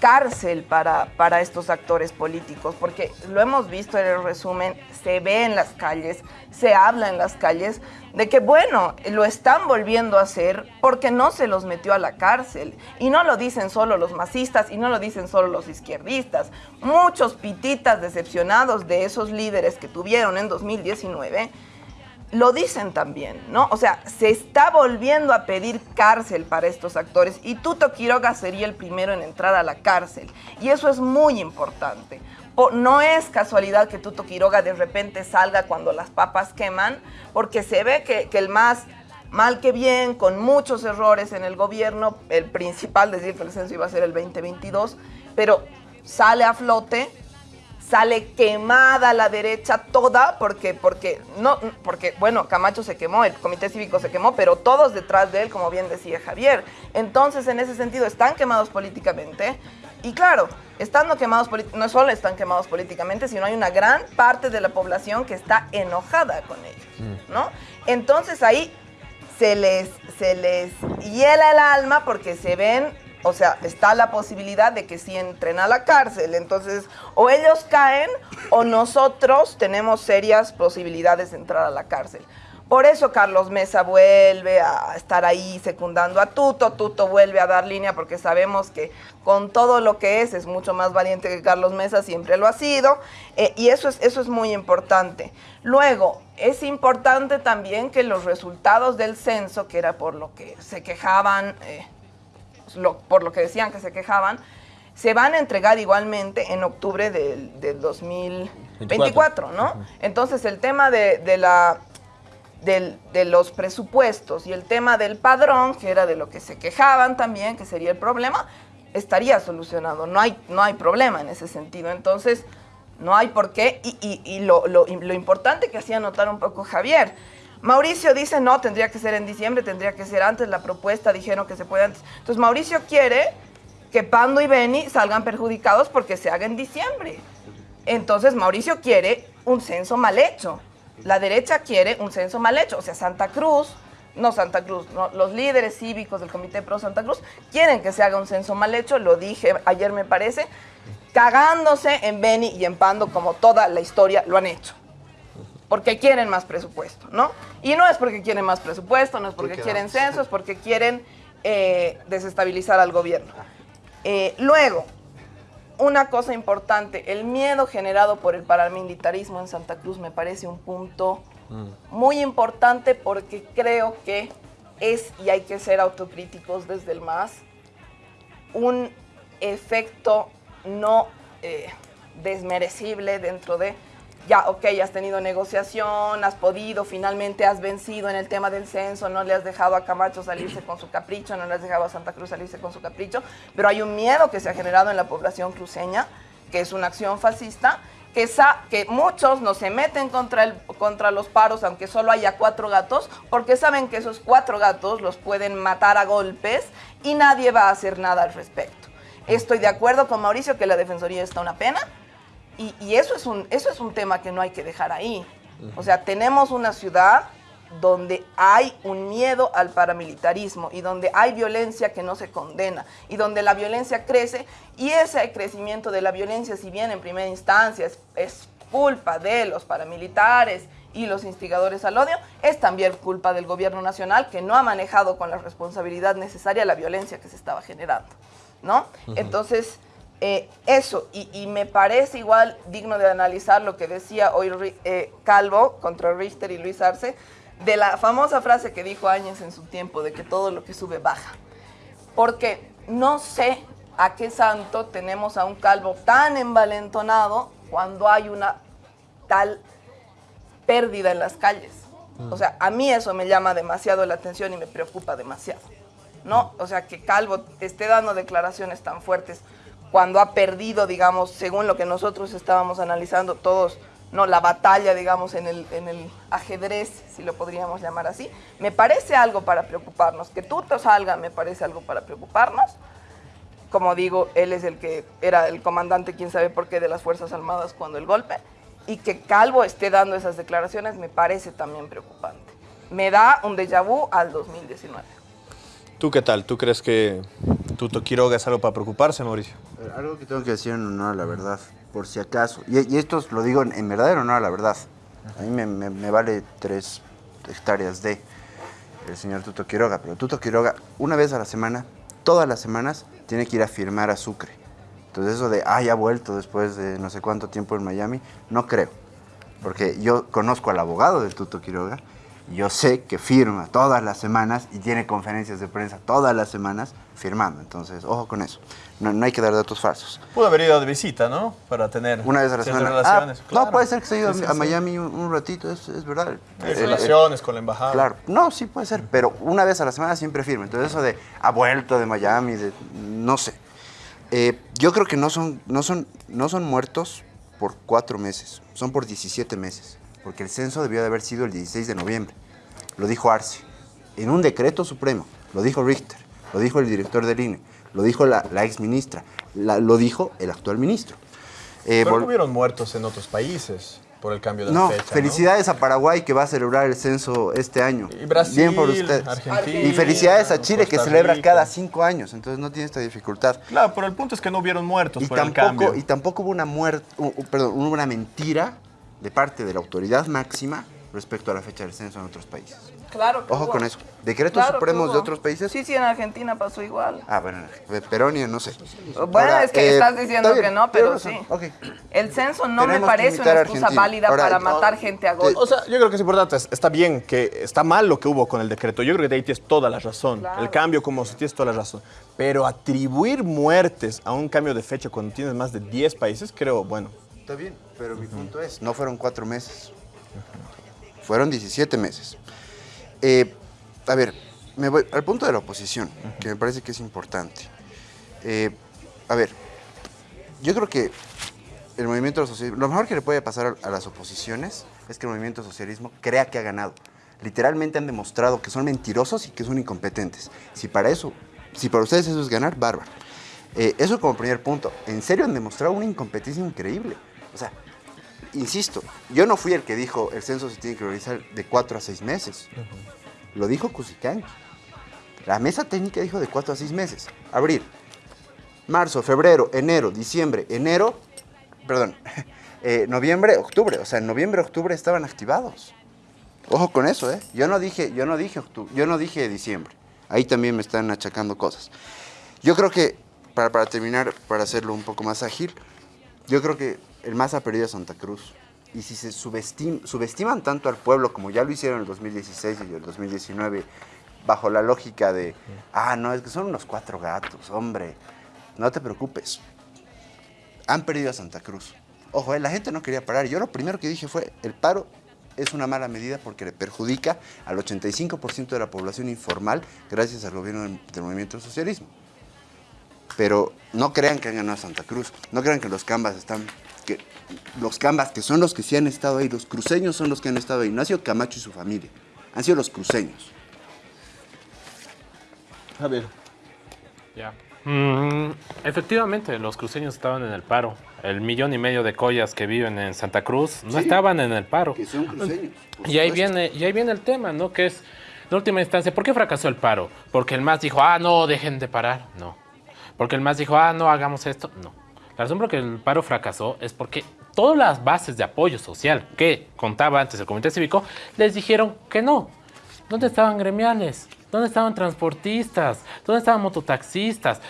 cárcel para, para estos actores políticos, porque lo hemos visto en el resumen, se ve en las calles, se habla en las calles de que, bueno, lo están volviendo a hacer porque no se los metió a la cárcel. Y no lo dicen solo los masistas y no lo dicen solo los izquierdistas. Muchos pititas decepcionados de esos líderes que tuvieron en 2019 lo dicen también, ¿no? O sea, se está volviendo a pedir cárcel para estos actores y Tuto Quiroga sería el primero en entrar a la cárcel. Y eso es muy importante. no es casualidad que Tuto Quiroga de repente salga cuando las papas queman, porque se ve que, que el más mal que bien, con muchos errores en el gobierno, el principal, decir que el censo iba a ser el 2022, pero sale a flote sale quemada la derecha toda porque, porque, no, porque, bueno, Camacho se quemó, el comité cívico se quemó, pero todos detrás de él, como bien decía Javier. Entonces, en ese sentido, están quemados políticamente. Y claro, estando quemados, no solo están quemados políticamente, sino hay una gran parte de la población que está enojada con ellos, mm. ¿no? Entonces ahí se les, se les hiela el alma porque se ven o sea, está la posibilidad de que si entren a la cárcel. Entonces, o ellos caen o nosotros tenemos serias posibilidades de entrar a la cárcel. Por eso Carlos Mesa vuelve a estar ahí secundando a Tuto, Tuto vuelve a dar línea porque sabemos que con todo lo que es es mucho más valiente que Carlos Mesa, siempre lo ha sido, eh, y eso es, eso es muy importante. Luego, es importante también que los resultados del censo, que era por lo que se quejaban eh, por lo que decían que se quejaban, se van a entregar igualmente en octubre del, 2024, ¿no? Entonces el tema de, la, de los presupuestos y el tema del padrón, que era de lo que se quejaban también, que sería el problema, estaría solucionado. No hay, no hay problema en ese sentido. Entonces, no hay por qué. Y, lo, lo, lo importante que hacía notar un poco Javier, Mauricio dice, no, tendría que ser en diciembre, tendría que ser antes, la propuesta dijeron que se puede antes. Entonces Mauricio quiere que Pando y Beni salgan perjudicados porque se haga en diciembre. Entonces Mauricio quiere un censo mal hecho. La derecha quiere un censo mal hecho. O sea, Santa Cruz, no Santa Cruz, los líderes cívicos del Comité Pro Santa Cruz quieren que se haga un censo mal hecho, lo dije ayer me parece, cagándose en Beni y en Pando como toda la historia lo han hecho porque quieren más presupuesto, ¿no? Y no es porque quieren más presupuesto, no es porque quieren censo, es porque quieren eh, desestabilizar al gobierno. Eh, luego, una cosa importante, el miedo generado por el paramilitarismo en Santa Cruz me parece un punto mm. muy importante porque creo que es, y hay que ser autocríticos desde el MAS, un efecto no eh, desmerecible dentro de ya, ok, has tenido negociación, has podido, finalmente has vencido en el tema del censo, no le has dejado a Camacho salirse con su capricho, no le has dejado a Santa Cruz salirse con su capricho, pero hay un miedo que se ha generado en la población cruceña, que es una acción fascista, que, que muchos no se meten contra, el, contra los paros, aunque solo haya cuatro gatos, porque saben que esos cuatro gatos los pueden matar a golpes y nadie va a hacer nada al respecto. Estoy de acuerdo con Mauricio que la Defensoría está una pena, y, eso, es un, eso es un tema que no hay que dejar ahí. O sea, tenemos una ciudad donde hay un miedo al paramilitarismo y donde hay violencia que no se condena y donde la violencia crece y ese crecimiento de la violencia, si bien en primera instancia es, es culpa de los paramilitares y los instigadores al odio, es también culpa del gobierno nacional que no ha manejado con la responsabilidad necesaria la violencia que se estaba generando, ¿no? Entonces, eh, eso, y, me parece igual digno de analizar lo que decía hoy eh, Calvo contra Richter y Luis Arce, de la famosa frase que dijo Áñez en su tiempo, de que todo lo que sube baja. Porque no sé a qué santo tenemos a un Calvo tan envalentonado cuando hay una tal pérdida en las calles. Mm. O sea, a mí eso me llama demasiado la atención y me preocupa demasiado. ¿No? O sea, que Calvo esté dando declaraciones tan fuertes cuando ha perdido, digamos, según lo que nosotros estábamos analizando todos, no la batalla, digamos, en el, en el ajedrez, si lo podríamos llamar así, me parece algo para preocuparnos. Que Tuto salga me parece algo para preocuparnos. Como digo, él es el que era el comandante, quién sabe por qué, de las Fuerzas Armadas cuando el golpe. Y que Calvo esté dando esas declaraciones me parece también preocupante. Me da un déjà vu al 2019. ¿Tú qué tal? ¿Tú crees que Tuto Quiroga es algo para preocuparse, Mauricio? Algo que tengo que decir en honor a la verdad, por si acaso. Y, y esto lo digo en, en verdadero honor a la verdad. A mí me, me- vale tres hectáreas de el señor Tuto Quiroga, pero Tuto Quiroga, una vez a la semana, todas las semanas, tiene que ir a firmar a Sucre. Entonces eso de, ah, ya ha vuelto después de no sé cuánto tiempo en Miami, no creo. Porque yo conozco al abogado del Tuto Quiroga, yo sé que firma todas las semanas y tiene conferencias de prensa todas las semanas firmando. Entonces, ojo con eso. No, no hay que dar datos falsos. Pudo haber ido de visita, ¿no? Para tener Una vez a la semana. relaciones. Ah, claro. No, puede ser que se haya ido Sí, sí, a sí. Miami un, un ratito, es, es verdad. Hay Eh, relaciones con la embajada. Claro, no, sí puede ser, pero una vez a la semana siempre firma. Entonces eso de ha vuelto de Miami, de, no sé. Eh, yo creo que no son, no, son, no son muertos por cuatro meses, son por 17 meses, porque el censo debió de haber sido el 16 de noviembre. Lo dijo Arce, en un decreto supremo, lo dijo Richter, lo dijo el director del INE, lo dijo la, la ex ministra, la- lo dijo el actual ministro. Eh, Pero no hubieron muertos en otros países por el cambio de no, fecha. ¿no? felicidades a Paraguay que va a celebrar el censo este año. Y Brasil, Bien por ustedes. Argentina, y felicidades a Chile que celebra Rica. cada cinco años, entonces no tiene esta dificultad. Claro, pero el punto es que no hubieron muertos Y por el tampoco, cambio. y tampoco hubo una muerte, perdón, hubo una mentira de parte de la autoridad máxima respecto a la fecha del censo en otros países. Claro que Ojo hubo. con eso. ¿Decretos Claro supremos de otros países? Sí, sí, en Argentina pasó igual. Ah, bueno, de Peronia no sé. Bueno, Ahora, es que eh, estás diciendo bien, que no, pero sí. Ok. El censo no me Tenemos parece una excusa Argentina. válida Ahora, para no, matar gente a golpe. O sea, yo creo que es importante, es- está bien que está mal lo que hubo con el decreto. Yo creo que de ahí tienes toda la razón. El cambio como si tienes toda la razón. Pero atribuir muertes a un cambio de fecha cuando tienes más de 10 países, creo, bueno. Está bien, pero mi punto es, no fueron cuatro meses. Fueron 17 meses. Eh, a ver, me voy al punto de la oposición, que me parece que es importante. Eh, a ver, yo creo que el movimiento socialismo, lo mejor que le puede pasar a, las oposiciones es que el movimiento socialismo crea que ha ganado. Literalmente han demostrado que son mentirosos y que son incompetentes. Si para eso, si para ustedes eso es ganar, bárbaro. Eh, eso como primer punto. En serio han demostrado una incompetencia increíble. O sea, insisto, yo no fui el que dijo el censo se tiene que realizar de cuatro a seis meses. Lo dijo Cusicán. La mesa técnica dijo de cuatro a seis meses. Abril, marzo, febrero, enero, diciembre, enero, perdón, *laughs* eh, noviembre, octubre. O sea, en noviembre, octubre estaban activados. Ojo con eso, ¿eh? Yo no dije, yo no dije octubre, yo no dije diciembre. Ahí también me están achacando cosas. Yo creo que, para, para terminar, para hacerlo un poco más ágil, yo creo que el más ha perdido a Santa Cruz. Y si se subestim- subestiman tanto al pueblo como ya lo hicieron en el 2016 y el 2019, bajo la lógica de, ah, no, es que son unos cuatro gatos, hombre, no te preocupes. Han perdido a Santa Cruz. Ojo, eh, la gente no quería parar. Yo lo primero que dije fue, el paro es una mala medida porque le perjudica al 85% de la población informal gracias al gobierno del, del movimiento socialismo. Pero no crean que han ganado a Santa Cruz, no crean que los cambas están, que los cambas que son los que sí han estado ahí, los cruceños son los que han estado ahí, no ha sido Camacho y su familia, han sido los cruceños. A ver. Ya. Mm, efectivamente, los cruceños estaban en el paro. El millón y medio de collas que viven en Santa Cruz no Sí. estaban en el paro. Que son cruceños. Y ahí viene, y ahí viene el tema, ¿no? Que es, en última instancia, ¿por qué fracasó el paro? Porque el MAS dijo, ah, no, dejen de parar. No. Porque el MAS dijo, ah, no, hagamos esto. No. La razón por la que el paro fracasó es porque todas las bases de apoyo social que contaba antes el Comité Cívico les dijeron que no. ¿Dónde estaban gremiales? ¿Dónde estaban transportistas? ¿Dónde estaban mototaxistas?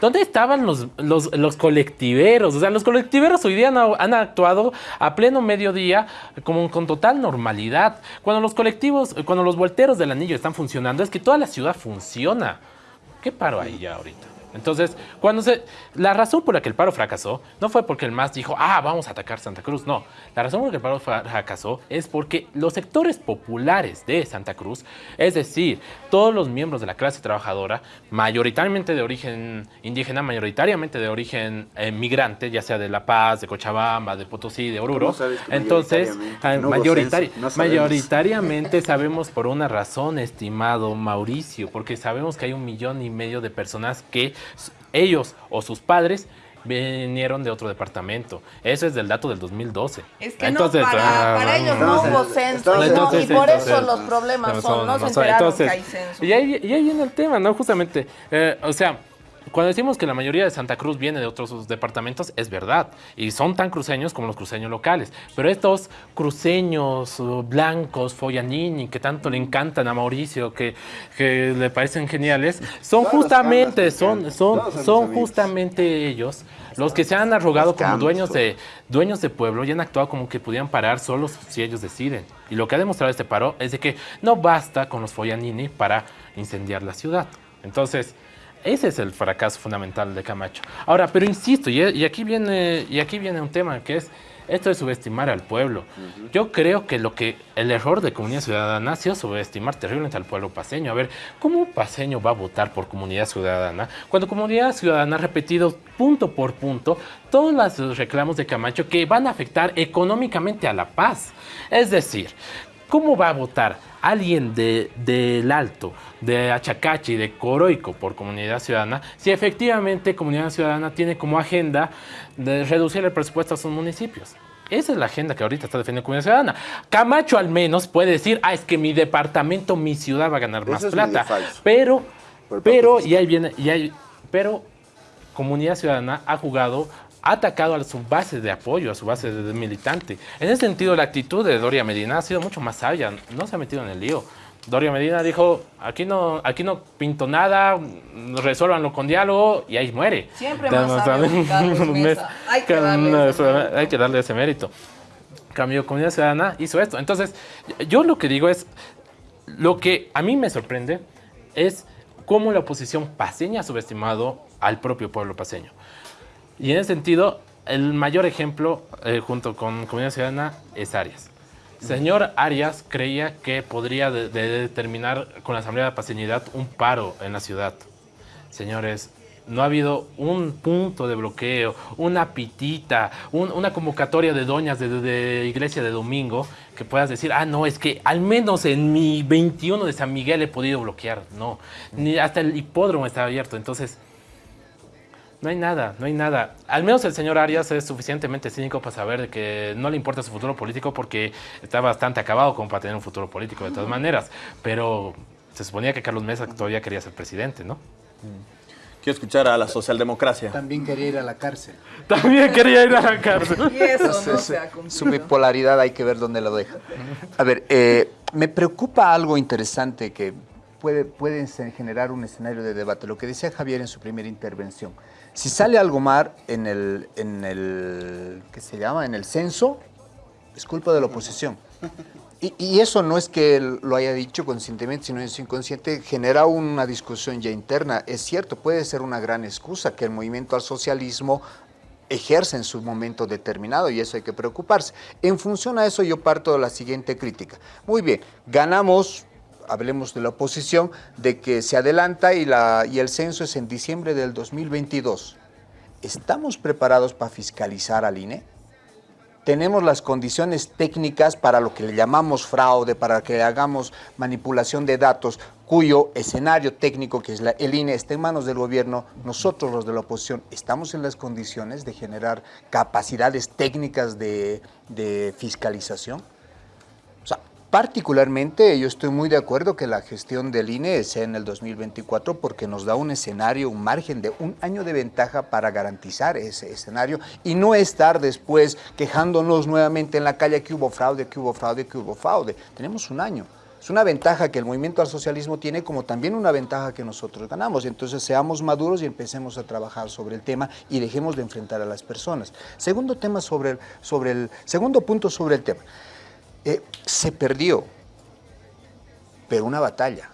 ¿Dónde estaban los, los, colectiveros? O sea, los colectiveros hoy día han, actuado a pleno mediodía como con total normalidad. Cuando los colectivos, cuando los volteros del anillo están funcionando, es que toda la ciudad funciona. ¿Qué paro hay ya ahorita? Entonces, cuando se. La razón por la que el paro fracasó no fue porque el MAS dijo, ah, vamos a atacar Santa Cruz. No. La razón por la que el paro fra- fracasó es porque los sectores populares de Santa Cruz, es decir, todos los miembros de la clase trabajadora, mayoritariamente de origen indígena, mayoritariamente de origen eh, migrante, ya sea de La Paz, de Cochabamba, de Potosí, de Oruro. ¿Cómo sabes que Entonces, mayoritariamente? No hubo mayoritari- censo, no sabemos. mayoritariamente sabemos por una razón, estimado Mauricio, porque sabemos que hay un millón y medio de personas que ellos o sus padres vinieron de otro departamento. Eso es del dato del 2012. Es que no, para, ah, para ellos no hubo censo, ¿no? Entonces, y por eso entonces, los problemas son, no se enteraron Entonces, que hay censo. Y ahí, y ahí viene el tema, ¿no? Justamente, eh, o sea, cuando decimos que la mayoría de Santa Cruz viene de otros departamentos, es verdad. Y son tan cruceños como los cruceños locales. Pero estos cruceños blancos, Foyanini, que tanto le encantan a Mauricio, que, que le parecen geniales, son justamente, son, son, son justamente ellos los que se han arrogado como dueños de, dueños de pueblo y han actuado como que podían parar solos si ellos deciden. Y lo que ha demostrado este paro es de que no basta con los Foyanini para incendiar la ciudad. Entonces, ese es el fracaso fundamental de Camacho. Ahora, pero insisto, y, y aquí, viene, y aquí viene un tema que es esto de subestimar al pueblo. Yo creo que lo que el error de Comunidad Ciudadana ha sido subestimar terriblemente al pueblo paseño. A ver, ¿cómo un paseño va a votar por Comunidad Ciudadana cuando Comunidad Ciudadana ha repetido punto por punto todos los reclamos de Camacho que van a afectar económicamente a la paz? Es decir, ¿cómo va a votar alguien de, del Alto, de Achacachi, de Coroico por Comunidad Ciudadana, si efectivamente Comunidad Ciudadana tiene como agenda de reducir el presupuesto a sus municipios? Esa es la agenda que ahorita está defendiendo Comunidad Ciudadana. Camacho al menos puede decir, ah, es que mi departamento, mi ciudad va a ganar más Eso plata. Pero, pero, parte y ahí viene, y ahí, pero Comunidad Ciudadana ha jugado, ha atacado a su base de apoyo, a su base de, militante. En ese sentido, la actitud de Doria Medina ha sido mucho más sabia, no se ha metido en el lío. Doria Medina dijo, aquí no, aquí no pinto nada, resuélvanlo con diálogo y ahí muere. Siempre más Carlos *laughs* Mesa. Hay que darle ese mérito. hay que darle ese mérito. Cambio Comunidad Ciudadana hizo esto. Entonces, yo lo que digo es, lo que a mí me sorprende es cómo la oposición paseña ha subestimado al propio pueblo paseño. Y en ese sentido, el mayor ejemplo, eh, junto con Comunidad Ciudadana, es Arias. Señor Arias creía que podría de- de determinar con la Asamblea de Paseñidad un paro en la ciudad. Señores, no ha habido un punto de bloqueo, una pitita, un- una convocatoria de doñas de iglesia de domingo que puedas decir, ah, no, es que al menos en mi 21 de San Miguel he podido bloquear. No, ni hasta el hipódromo está abierto. Entonces, no hay nada, no hay nada. Al menos el señor Arias es suficientemente cínico para saber de que no le importa su futuro político porque está bastante acabado como para tener un futuro político de todas maneras. Pero se suponía que Carlos Mesa todavía quería ser presidente, ¿no? Quiero escuchar a la socialdemocracia. También quería ir a la cárcel. *laughs* También quería ir a la cárcel. Y eso *laughs* no se ha cumplido. Su bipolaridad hay que ver dónde lo deja. A ver, eh, me preocupa algo interesante que puede, puede generar un escenario de debate. Lo que decía Javier en su primera intervención. Si sale algo mal en el, en el, ¿qué se llama? En el censo, es culpa de la oposición. Y, eso no es que lo haya dicho conscientemente, sino es inconsciente, genera una discusión ya interna. Es cierto, puede ser una gran excusa que el movimiento al socialismo ejerce en su momento determinado y eso hay que preocuparse. En función a eso yo parto de la siguiente crítica. Muy bien, ganamos, hablemos de la oposición, de que se adelanta y, la, y el censo es en diciembre del 2022. ¿Estamos preparados para fiscalizar al INE? tenemos las condiciones técnicas para lo que le llamamos fraude, para que hagamos manipulación de datos, cuyo escenario técnico, que es la, el INE, está en manos del gobierno, nosotros los de la oposición estamos en las condiciones de generar capacidades técnicas de, de fiscalización. Particularmente yo estoy muy de acuerdo que la gestión del INE sea en el 2024 porque nos da un escenario, un margen de un año de ventaja para garantizar ese escenario y no estar después quejándonos nuevamente en la calle que hubo fraude, que hubo fraude, que hubo fraude. Tenemos un año. Es una ventaja que el movimiento al socialismo tiene como también una ventaja que nosotros ganamos. Entonces seamos maduros y empecemos a trabajar sobre el tema y dejemos de enfrentar a las personas. Segundo tema sobre el, sobre el segundo punto sobre el tema. Eh, se perdió, pero una batalla.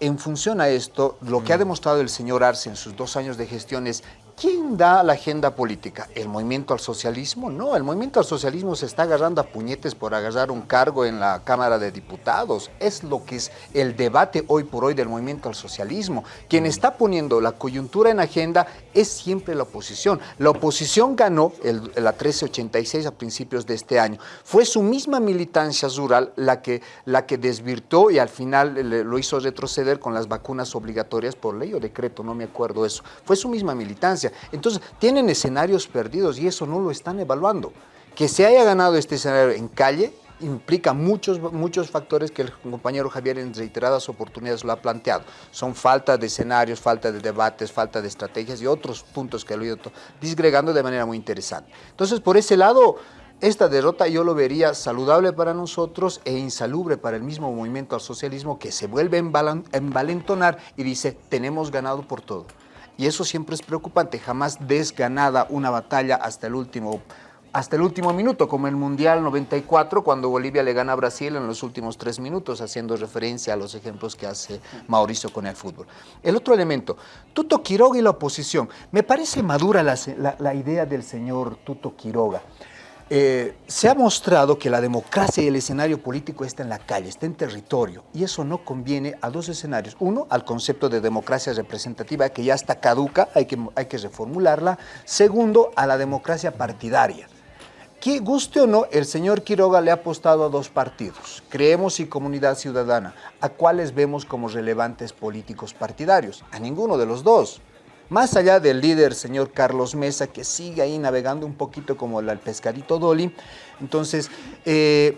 En función a esto, lo que ha demostrado el señor Arce en sus dos años de gestión es, ¿quién da la agenda política? ¿El movimiento al socialismo? No, el movimiento al socialismo se está agarrando a puñetes por agarrar un cargo en la Cámara de Diputados. Es lo que es el debate hoy por hoy del movimiento al socialismo. Quien está poniendo la coyuntura en agenda es siempre la oposición. La oposición ganó el- la 1386 a principios de este año. Fue su misma militancia rural la que, la que desvirtó y al final lo hizo retroceder con las vacunas obligatorias por ley o decreto, no me acuerdo eso. Fue su misma militancia. Democracia. Entonces, tienen escenarios perdidos y eso no lo están evaluando. Que se haya ganado este escenario en calle implica muchos, muchos factores que el compañero Javier en reiteradas oportunidades lo ha planteado. Son falta de escenarios, falta de debates, falta de estrategias y otros puntos que lo he ido disgregando de manera muy interesante. Entonces, por ese lado, esta derrota yo lo vería saludable para nosotros e insalubre para el mismo movimiento al socialismo que se vuelve a envalentonar y dice, tenemos ganado por todo. Y eso siempre es preocupante, jamás desganada una batalla hasta el último hasta el último minuto, como el Mundial 94, cuando Bolivia le gana a Brasil en los últimos tres minutos, haciendo referencia a los ejemplos que hace Mauricio con el fútbol. El otro elemento, Tuto Quiroga y la oposición. Me parece madura la, idea del señor Tuto Quiroga. Eh, se ha mostrado que la democracia y el escenario político está en la calle, está en territorio, y eso no conviene a dos escenarios. Uno, al concepto de democracia representativa, que ya está caduca, hay que, hay que reformularla. Segundo, a la democracia partidaria que guste o no, el señor Quiroga le ha apostado a dos partidos, Creemos y Comunidad Ciudadana, a cuáles vemos como relevantes políticos partidarios, a ninguno de los dos. Más allá del líder, señor Carlos Mesa, que sigue ahí navegando un poquito como el pescadito Dolly, entonces, eh,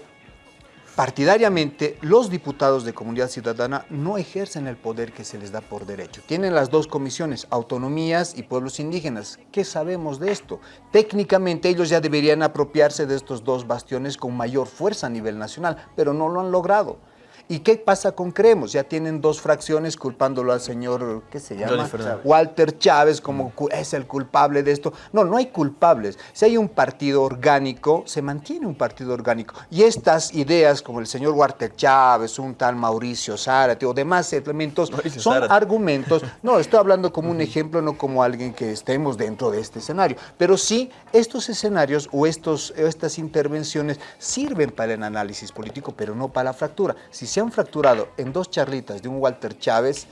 partidariamente los diputados de Comunidad Ciudadana no ejercen el poder que se les da por derecho. Tienen las dos comisiones, autonomías y pueblos indígenas. ¿Qué sabemos de esto? Técnicamente ellos ya deberían apropiarse de estos dos bastiones con mayor fuerza a nivel nacional, pero no lo han logrado. ¿Y qué pasa con Creemos? Ya tienen dos fracciones culpándolo al señor, ¿qué se llama? Walter Chávez como es el culpable de esto. No, no hay culpables. Si hay un partido orgánico, se mantiene un partido orgánico. Y estas ideas como el señor Walter Chávez, un tal Mauricio Zárate o demás elementos son argumentos. No, estoy hablando como un ejemplo, no como alguien que estemos dentro de este escenario. Pero sí, estos escenarios o estos, estas intervenciones sirven para el análisis político, pero no para la fractura. Si se han fracturado en dos charlitas de un Walter Chávez,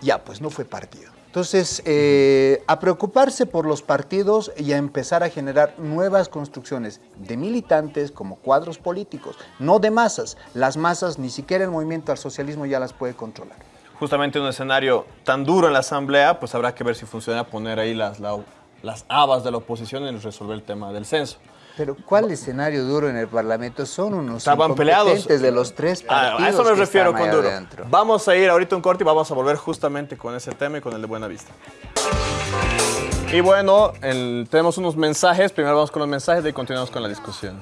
ya pues no fue partido. Entonces, eh, a preocuparse por los partidos y a empezar a generar nuevas construcciones de militantes como cuadros políticos, no de masas. Las masas, ni siquiera el movimiento al socialismo ya las puede controlar. Justamente un escenario tan duro en la Asamblea, pues habrá que ver si funciona poner ahí las, las habas de la oposición en resolver el tema del censo. Pero ¿cuál escenario duro en el Parlamento? Son unos Estaban peleados de los tres partidos A, eso me refiero con duro. Vamos a ir ahorita un corte y vamos a volver justamente con ese tema y con el de Buena Vista. Y bueno, tenemos unos mensajes. Primero vamos con los mensajes y continuamos con la discusión.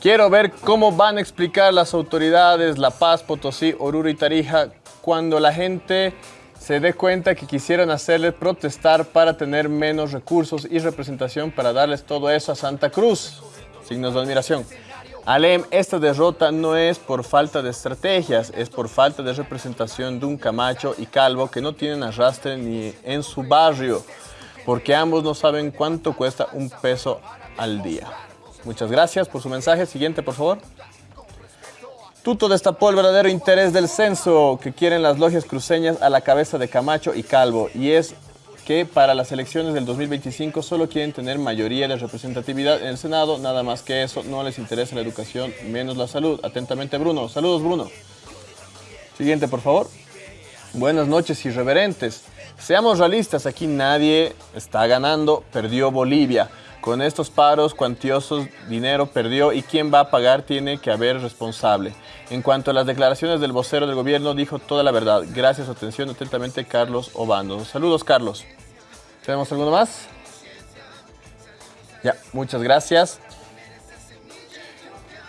Quiero ver cómo van a explicar las autoridades La Paz, Potosí, Oruro y Tarija cuando la gente se dé cuenta que quisieron hacerle protestar para tener menos recursos y representación para darles todo eso a Santa Cruz. Signos de admiración. Alem, esta derrota no es por falta de estrategias, es por falta de representación de un Camacho y Calvo que no tienen arrastre ni en su barrio, porque ambos no saben cuánto cuesta un peso al día. Muchas gracias por su mensaje. Siguiente, por favor. Tuto destapó el verdadero interés del censo que quieren las logias cruceñas a la cabeza de Camacho y Calvo, y es que para las elecciones del 2025 solo quieren tener mayoría de representatividad en el Senado, nada más que eso, no les interesa la educación, menos la salud. Atentamente Bruno. Saludos Bruno. Siguiente, por favor. Buenas noches, irreverentes. Seamos realistas, aquí nadie está ganando, perdió Bolivia. Con estos paros cuantiosos, dinero perdió y quien va a pagar tiene que haber responsable. En cuanto a las declaraciones del vocero del gobierno, dijo toda la verdad. Gracias, atención, atentamente, Carlos Obando. Saludos, Carlos. ¿Tenemos alguno más? Ya, muchas gracias.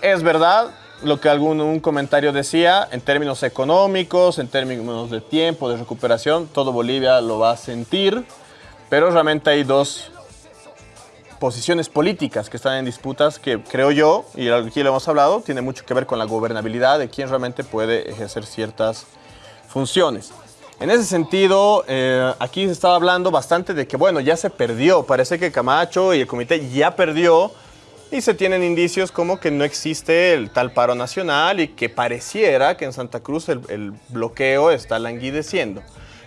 Es verdad lo que algún comentario decía, en términos económicos, en términos de tiempo, de recuperación, todo Bolivia lo va a sentir, pero realmente hay dos posiciones políticas que están en disputas que creo yo, y aquí lo hemos hablado, tiene mucho que ver con la gobernabilidad de quién realmente puede ejercer ciertas funciones. En ese sentido, eh, aquí se estaba hablando bastante de que, bueno, ya se perdió, parece que Camacho y el comité ya perdió y se tienen indicios como que no existe el tal paro nacional y que pareciera que en Santa Cruz el, el bloqueo está languideciendo.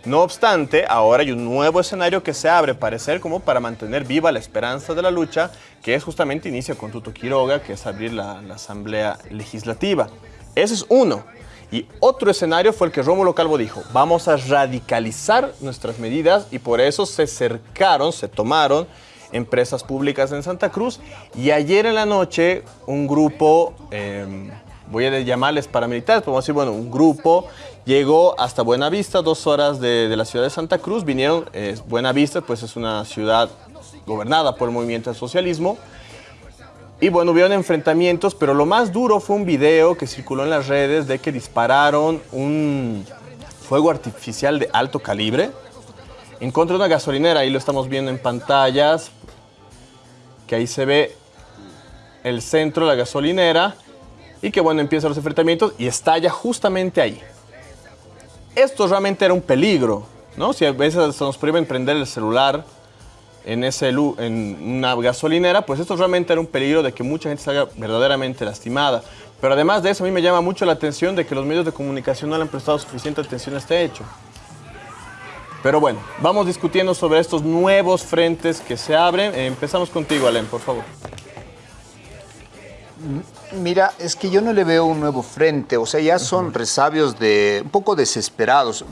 No obstante, ahora hay un nuevo escenario que se abre, parecer como para mantener viva la esperanza de la lucha, que es justamente inicia con Tuto Quiroga, que es abrir la, Asamblea Legislativa. Ese es uno. Y otro escenario fue el que Rómulo Calvo dijo, vamos a radicalizar nuestras medidas y por eso se cercaron, se tomaron empresas públicas en Santa Cruz y ayer en la noche un grupo, eh, voy a llamarles paramilitares, podemos decir, bueno, un grupo. Llegó hasta Buenavista, dos horas de, la ciudad de Santa Cruz, vinieron, eh, Buenavista pues es una ciudad gobernada por el movimiento del socialismo, y bueno, hubieron enfrentamientos, pero lo más duro fue un video que circuló en las redes de que dispararon un fuego artificial de alto calibre en contra de una gasolinera. Ahí lo estamos viendo en pantallas, que ahí se ve el centro de la gasolinera y que bueno, empiezan los enfrentamientos y estalla justamente ahí. Esto realmente era un peligro, ¿no? Si a veces se nos prohíben prender el celular en, ese, en una gasolinera, pues esto realmente era un peligro de que mucha gente salga verdaderamente lastimada. Pero además de eso, a mí me llama mucho la atención de que los medios de comunicación no le han prestado suficiente atención a este hecho. Pero bueno, vamos discutiendo sobre estos nuevos frentes que se abren. Empezamos contigo, Alem, por favor. Mira, es que yo no le veo un nuevo frente, o sea, ya son resabios de un poco desesperados.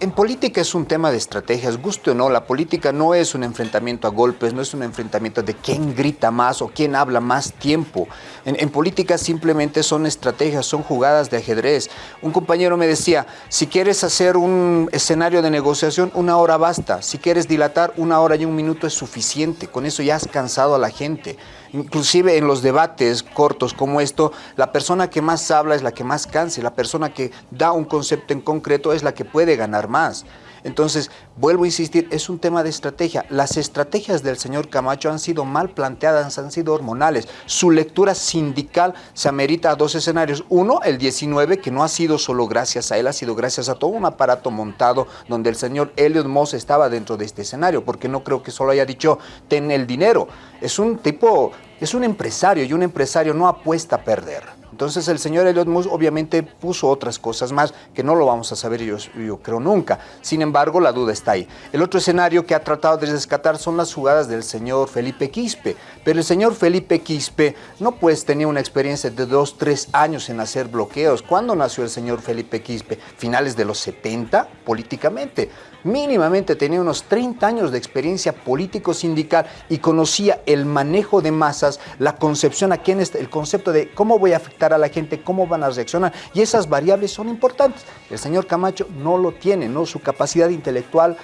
En política es un tema de estrategias, guste o no, la política no es un enfrentamiento a golpes, no es un enfrentamiento de quién grita más o quién habla más tiempo. En, en política simplemente son estrategias, son jugadas de ajedrez. Un compañero me decía, si quieres hacer un escenario de negociación, una hora basta. Si quieres dilatar, una hora y un minuto es suficiente. Con eso ya has cansado a la gente. Inclusive en los debates cortos como esto, la persona que más habla es la que más cansa, la persona que da un concepto en concreto es la que puede ganar más. Entonces, vuelvo a insistir, es un tema de estrategia. Las estrategias del señor Camacho han sido mal planteadas, han sido hormonales. Su lectura sindical se amerita a dos escenarios. Uno, el 19, que no ha sido solo gracias a él, ha sido gracias a todo un aparato montado donde el señor Elliot Moss estaba dentro de este escenario, porque no creo que solo haya dicho, ten el dinero. Es un tipo, es un empresario y un empresario no apuesta a perder. Entonces el señor Elliot Moss obviamente puso otras cosas más que no lo vamos a saber yo, yo creo nunca. Sin embargo, la duda está ahí. El otro escenario que ha tratado de rescatar son las jugadas del señor Felipe Quispe. Pero el señor Felipe Quispe no pues tenía una experiencia de dos, tres años en hacer bloqueos. ¿Cuándo nació el señor Felipe Quispe? Finales de los 70, políticamente. Mínimamente tenía unos 30 años de experiencia político-sindical y conocía el manejo de masas, la concepción a quién está, el concepto de cómo voy a afectar a la gente, cómo van a reaccionar. Y esas variables son importantes. El señor Camacho no lo tiene, ¿no? Su capacidad intelectual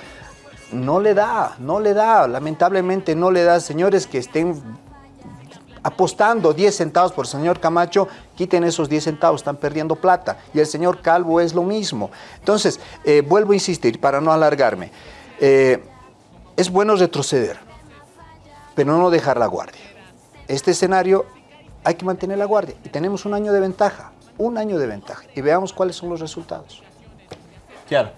no le da, no le da, lamentablemente no le da. Señores que estén apostando 10 centavos por el señor Camacho, quiten esos 10 centavos, están perdiendo plata. Y el señor Calvo es lo mismo. Entonces, eh, vuelvo a insistir para no alargarme. Eh, es bueno retroceder, pero no dejar la guardia. Este escenario hay que mantener la guardia y tenemos un año de ventaja, un año de ventaja. Y veamos cuáles son los resultados. Claro.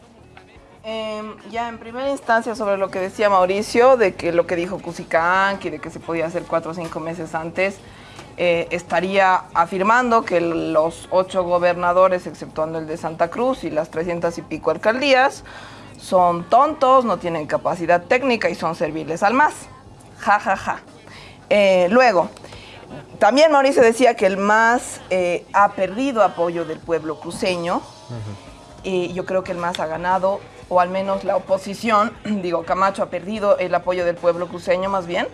Em, ya en primera instancia sobre lo que decía Mauricio, de que lo que dijo Cusicanqui, de que se podía hacer cuatro o cinco meses antes, eh, estaría afirmando que los ocho gobernadores, exceptuando el de Santa Cruz y las 300 y pico alcaldías, son tontos, no tienen capacidad técnica y son serviles al MAS. Ja, ja, ja. Eh, luego, también Mauricio decía que el MAS eh, ha perdido apoyo del pueblo cruceño y yo creo que el MAS ha ganado, o al menos la oposición, *clears throat* digo, Camacho ha perdido el apoyo del pueblo cruceño más bien.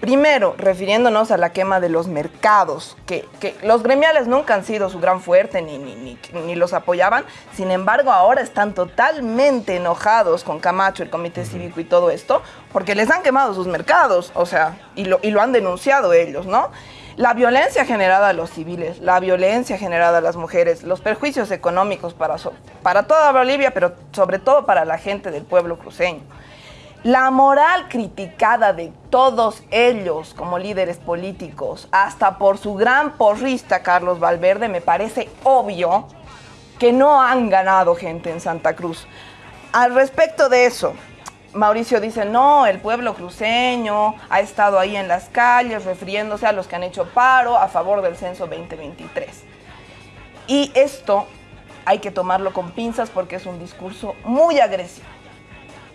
Primero, refiriéndonos a la quema de los mercados, que, que los gremiales nunca han sido su gran fuerte ni, ni, ni, ni los apoyaban, sin embargo ahora están totalmente enojados con Camacho, el comité cívico y todo esto, porque les han quemado sus mercados, o sea, y lo, y lo han denunciado ellos, ¿no? La violencia generada a los civiles, la violencia generada a las mujeres, los perjuicios económicos para, para toda Bolivia, pero sobre todo para la gente del pueblo cruceño. La moral criticada de todos ellos como líderes políticos, hasta por su gran porrista Carlos Valverde, me parece obvio que no han ganado gente en Santa Cruz. Al respecto de eso, Mauricio dice, no, el pueblo cruceño ha estado ahí en las calles refiriéndose a los que han hecho paro a favor del censo 2023. Y esto hay que tomarlo con pinzas porque es un discurso muy agresivo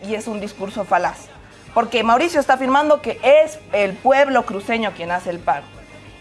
y es un discurso falaz. Porque Mauricio está afirmando que es el pueblo cruceño quien hace el paro.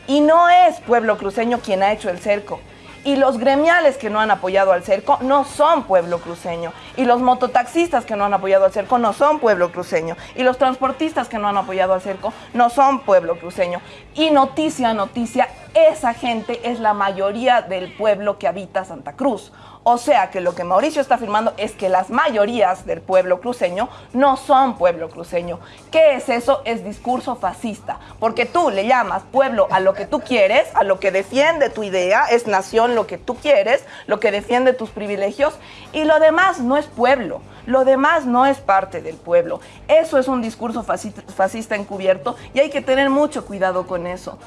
Y no es pueblo cruceño quien ha hecho el cerco. Y los gremiales que no han apoyado al cerco no son pueblo cruceño. Y los mototaxistas que no han apoyado al cerco no son pueblo cruceño. Y los transportistas que no han apoyado al cerco no son pueblo cruceño. Y noticia, noticia, esa gente es la mayoría del pueblo que habita Santa Cruz. O sea que lo que Mauricio está afirmando es que las mayorías del pueblo cruceño no son pueblo cruceño. ¿Qué es eso? Es discurso fascista. Porque tú le llamas pueblo a lo que tú quieres, a lo que defiende tu idea, es nación lo que tú quieres, lo que defiende tus privilegios, y lo demás no es pueblo. Lo demás no es parte del pueblo. Eso es un discurso fascista, encubierto y hay que tener mucho cuidado con eso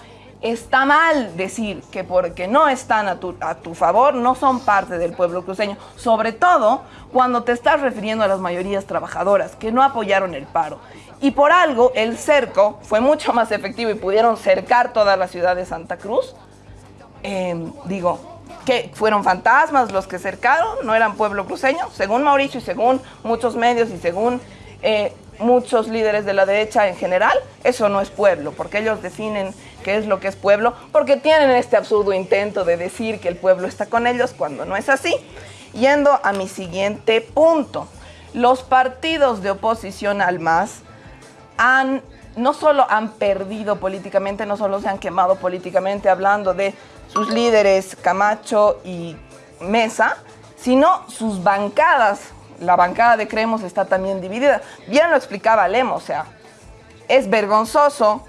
está mal decir que porque no están a tu, a tu, favor no son parte del pueblo cruceño, sobre todo cuando te estás refiriendo a las mayorías trabajadoras que no apoyaron el paro. Y por algo el cerco fue mucho más efectivo y pudieron cercar toda la ciudad de Santa Cruz. Eh, digo, que fueron fantasmas los que cercaron, no eran pueblo cruceño, según Mauricio y según muchos medios y según eh, muchos líderes de la derecha en general, eso no es pueblo, porque ellos definen qué es lo que es pueblo, porque tienen este absurdo intento de decir que el pueblo está con ellos cuando no es así. Yendo a mi siguiente punto, los partidos de oposición al MAS han, no solo han perdido políticamente, no solo se han quemado políticamente hablando de sus líderes Camacho y Mesa, sino sus bancadas la bancada de Creemos está también dividida. Bien lo explicaba Lemo, o sea, es vergonzoso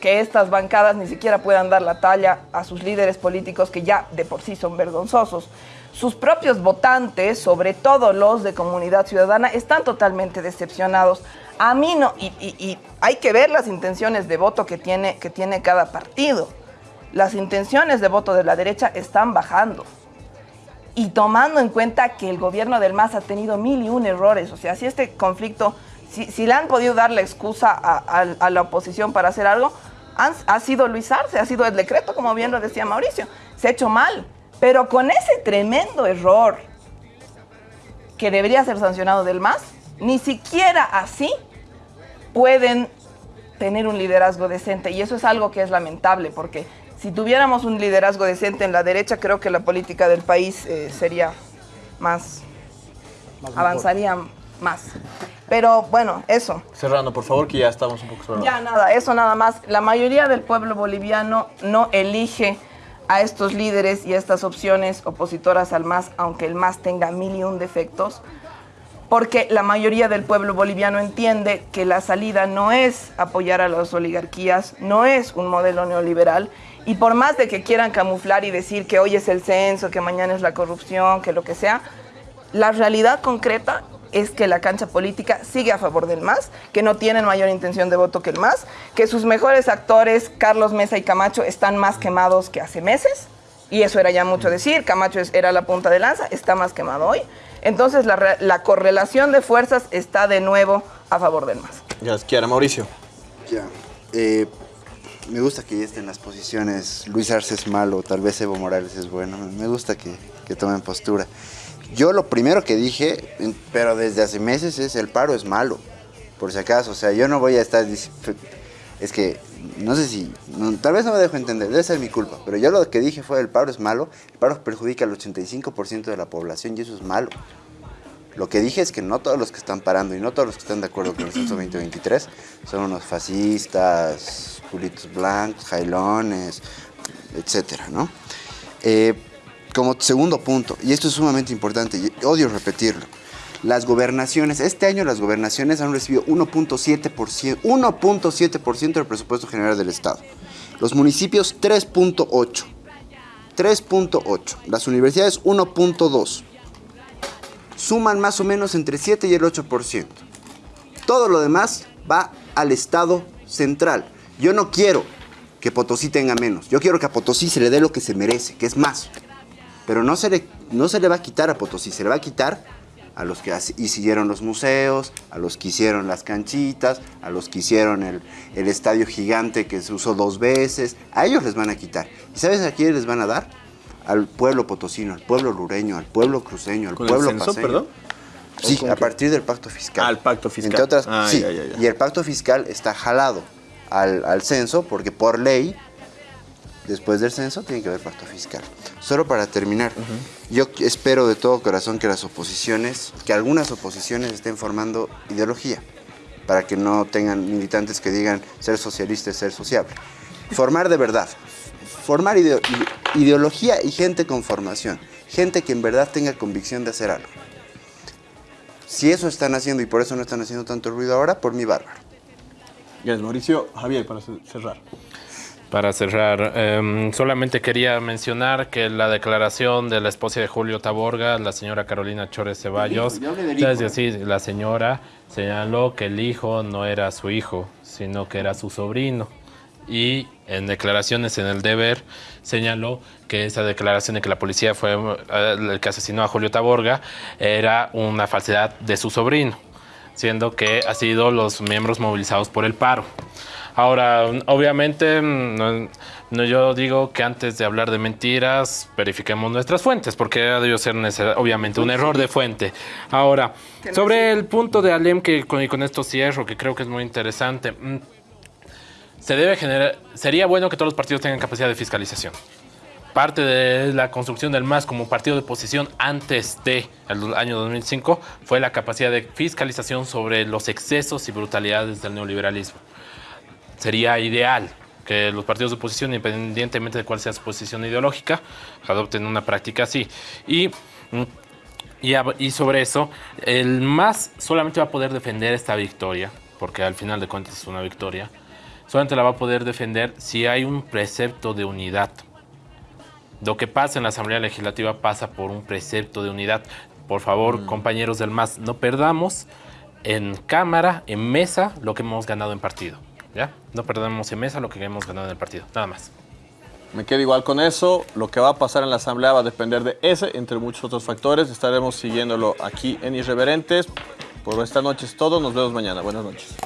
que estas bancadas ni siquiera puedan dar la talla a sus líderes políticos que ya de por sí son vergonzosos. Sus propios votantes, sobre todo los de comunidad ciudadana, están totalmente decepcionados. A mí no, y, hay que ver las intenciones de voto que tiene, que tiene cada partido. Las intenciones de voto de la derecha están bajando y tomando en cuenta que el gobierno del MAS ha tenido mil y un errores, o sea, si este conflicto, si, le han podido dar la excusa a, la oposición para hacer algo, ha sido Luis Arce, ha sido el decreto, como bien lo decía Mauricio, se ha hecho mal, pero con ese tremendo error que debería ser sancionado del MAS, ni siquiera así pueden tener un liderazgo decente. Y eso es algo que es lamentable porque si tuviéramos un liderazgo decente en la derecha, creo que la política del país eh, sería más, avanzaría más. Pero bueno, eso. Cerrando, por favor, que ya estamos un poco sobre. Ya nada, eso nada más. La mayoría del pueblo boliviano no elige a estos líderes y a estas opciones opositoras al MAS, aunque el MAS tenga mil y un defectos, porque la mayoría del pueblo boliviano entiende que la salida no es apoyar a las oligarquías, no es un modelo neoliberal y por más de que quieran camuflar y decir que hoy es el censo, que mañana es la corrupción, que lo que sea, la realidad concreta es que la cancha política sigue a favor del MAS, que no tienen mayor intención de voto que el MAS, que sus mejores actores, Carlos Mesa y Camacho, están más quemados que hace meses, y eso era ya mucho decir, Camacho era la punta de lanza, está más quemado hoy. Entonces la, correlación de fuerzas está de nuevo a favor del MAS. Ya, quiera Mauricio. Ya. Eh, me gusta que estén las posiciones. Luis Arce es malo, tal vez Evo Morales es bueno. Me gusta que, tomen postura. Yo lo primero que dije, pero desde hace meses, es el paro es malo. Por si acaso, o sea, yo no voy a estar... Es que, no sé si, tal vez no me dejo entender, debe ser mi culpa, pero yo lo que dije fue el paro es malo, el paro perjudica al 85% de la población y eso es malo. Lo que dije es que no todos los que están parando y no todos los que están de acuerdo con el censo 2023 son unos fascistas, culitos blancos, jailones, etcétera, ¿no? Eh, como segundo punto, y esto es sumamente importante, y odio repetirlo, las gobernaciones, este año las gobernaciones han recibido 1.7%, 1.7% del presupuesto general del Estado. Los municipios 3.8, 3.8, las universidades 1.2 suman más o menos entre 7 y el 8%. Todo lo demás va al Estado central. Yo no quiero que Potosí tenga menos. Yo quiero que a Potosí se le dé lo que se merece, que es más. Pero no se le, no se le va a quitar a Potosí, se le va a quitar a los que hicieron los museos, a los que hicieron las canchitas, a los que hicieron el, el estadio gigante que se usó dos veces. A ellos les van a quitar. ¿Y sabes a quién les van a dar? al pueblo potosino, al pueblo lureño, al pueblo cruceño, al pueblo el perdón? Sí, a partir del pacto fiscal. Al pacto fiscal. Entre otras, ah, sí. Y el pacto fiscal está jalado al, censo porque por ley después del censo, tiene que haber pacto fiscal. Solo para terminar, yo espero de todo corazón que las oposiciones, que algunas oposiciones estén formando ideología, para que no tengan militantes que digan ser socialista es ser sociable. Formar de verdad, formar ideo- ide- ideología y gente con formación, gente que en verdad tenga convicción de hacer algo. Si eso están haciendo y por eso no están haciendo tanto ruido ahora, por mi bárbaro. Gracias, Mauricio. Javier, para ce- cerrar. Para cerrar, em, solamente quería mencionar que la declaración de la esposa de Julio Taborga, la señora Carolina Chores Ceballos, es decir, la señora señaló que el hijo no era su hijo, sino que era su sobrino. Y en declaraciones en el deber señaló que esa declaración de que la policía fue eh, el que asesinó a Julio Taborga era una falsedad de su sobrino, siendo que ha sido los miembros movilizados por el paro. Ahora, obviamente, mm, no, no, yo digo que antes de hablar de mentiras, verifiquemos nuestras fuentes, porque ha debido ser obviamente un error de fuente. Ahora, sobre el punto de Alem, que con, y con esto cierro, que creo que es muy interesante, mm, se debe generar, sería bueno que todos los partidos tengan capacidad de fiscalización. Parte de la construcción del MAS como partido de oposición antes del año 2005 fue la capacidad de fiscalización sobre los excesos y brutalidades del neoliberalismo sería ideal que los partidos de oposición, independientemente de cuál sea su posición ideológica, adopten una práctica así. Y, mm, y, sobre eso, el MAS solamente va a poder defender esta victoria, porque al final de cuentas es una victoria, solamente la va a poder defender si hay un precepto de unidad. Lo que pasa en la Asamblea Legislativa pasa por un precepto de unidad. Por favor, compañeros del MAS, no perdamos en cámara, en mesa, lo que hemos ganado en partido. ¿Ya? No perdamos en mesa lo que hemos ganado en el partido. Nada más. Me quedo igual con eso. Lo que va a pasar en la asamblea va a depender de ese, entre muchos otros factores. Estaremos siguiéndolo aquí en Irreverentes. Por esta noche es todo. Nos vemos mañana. Buenas noches.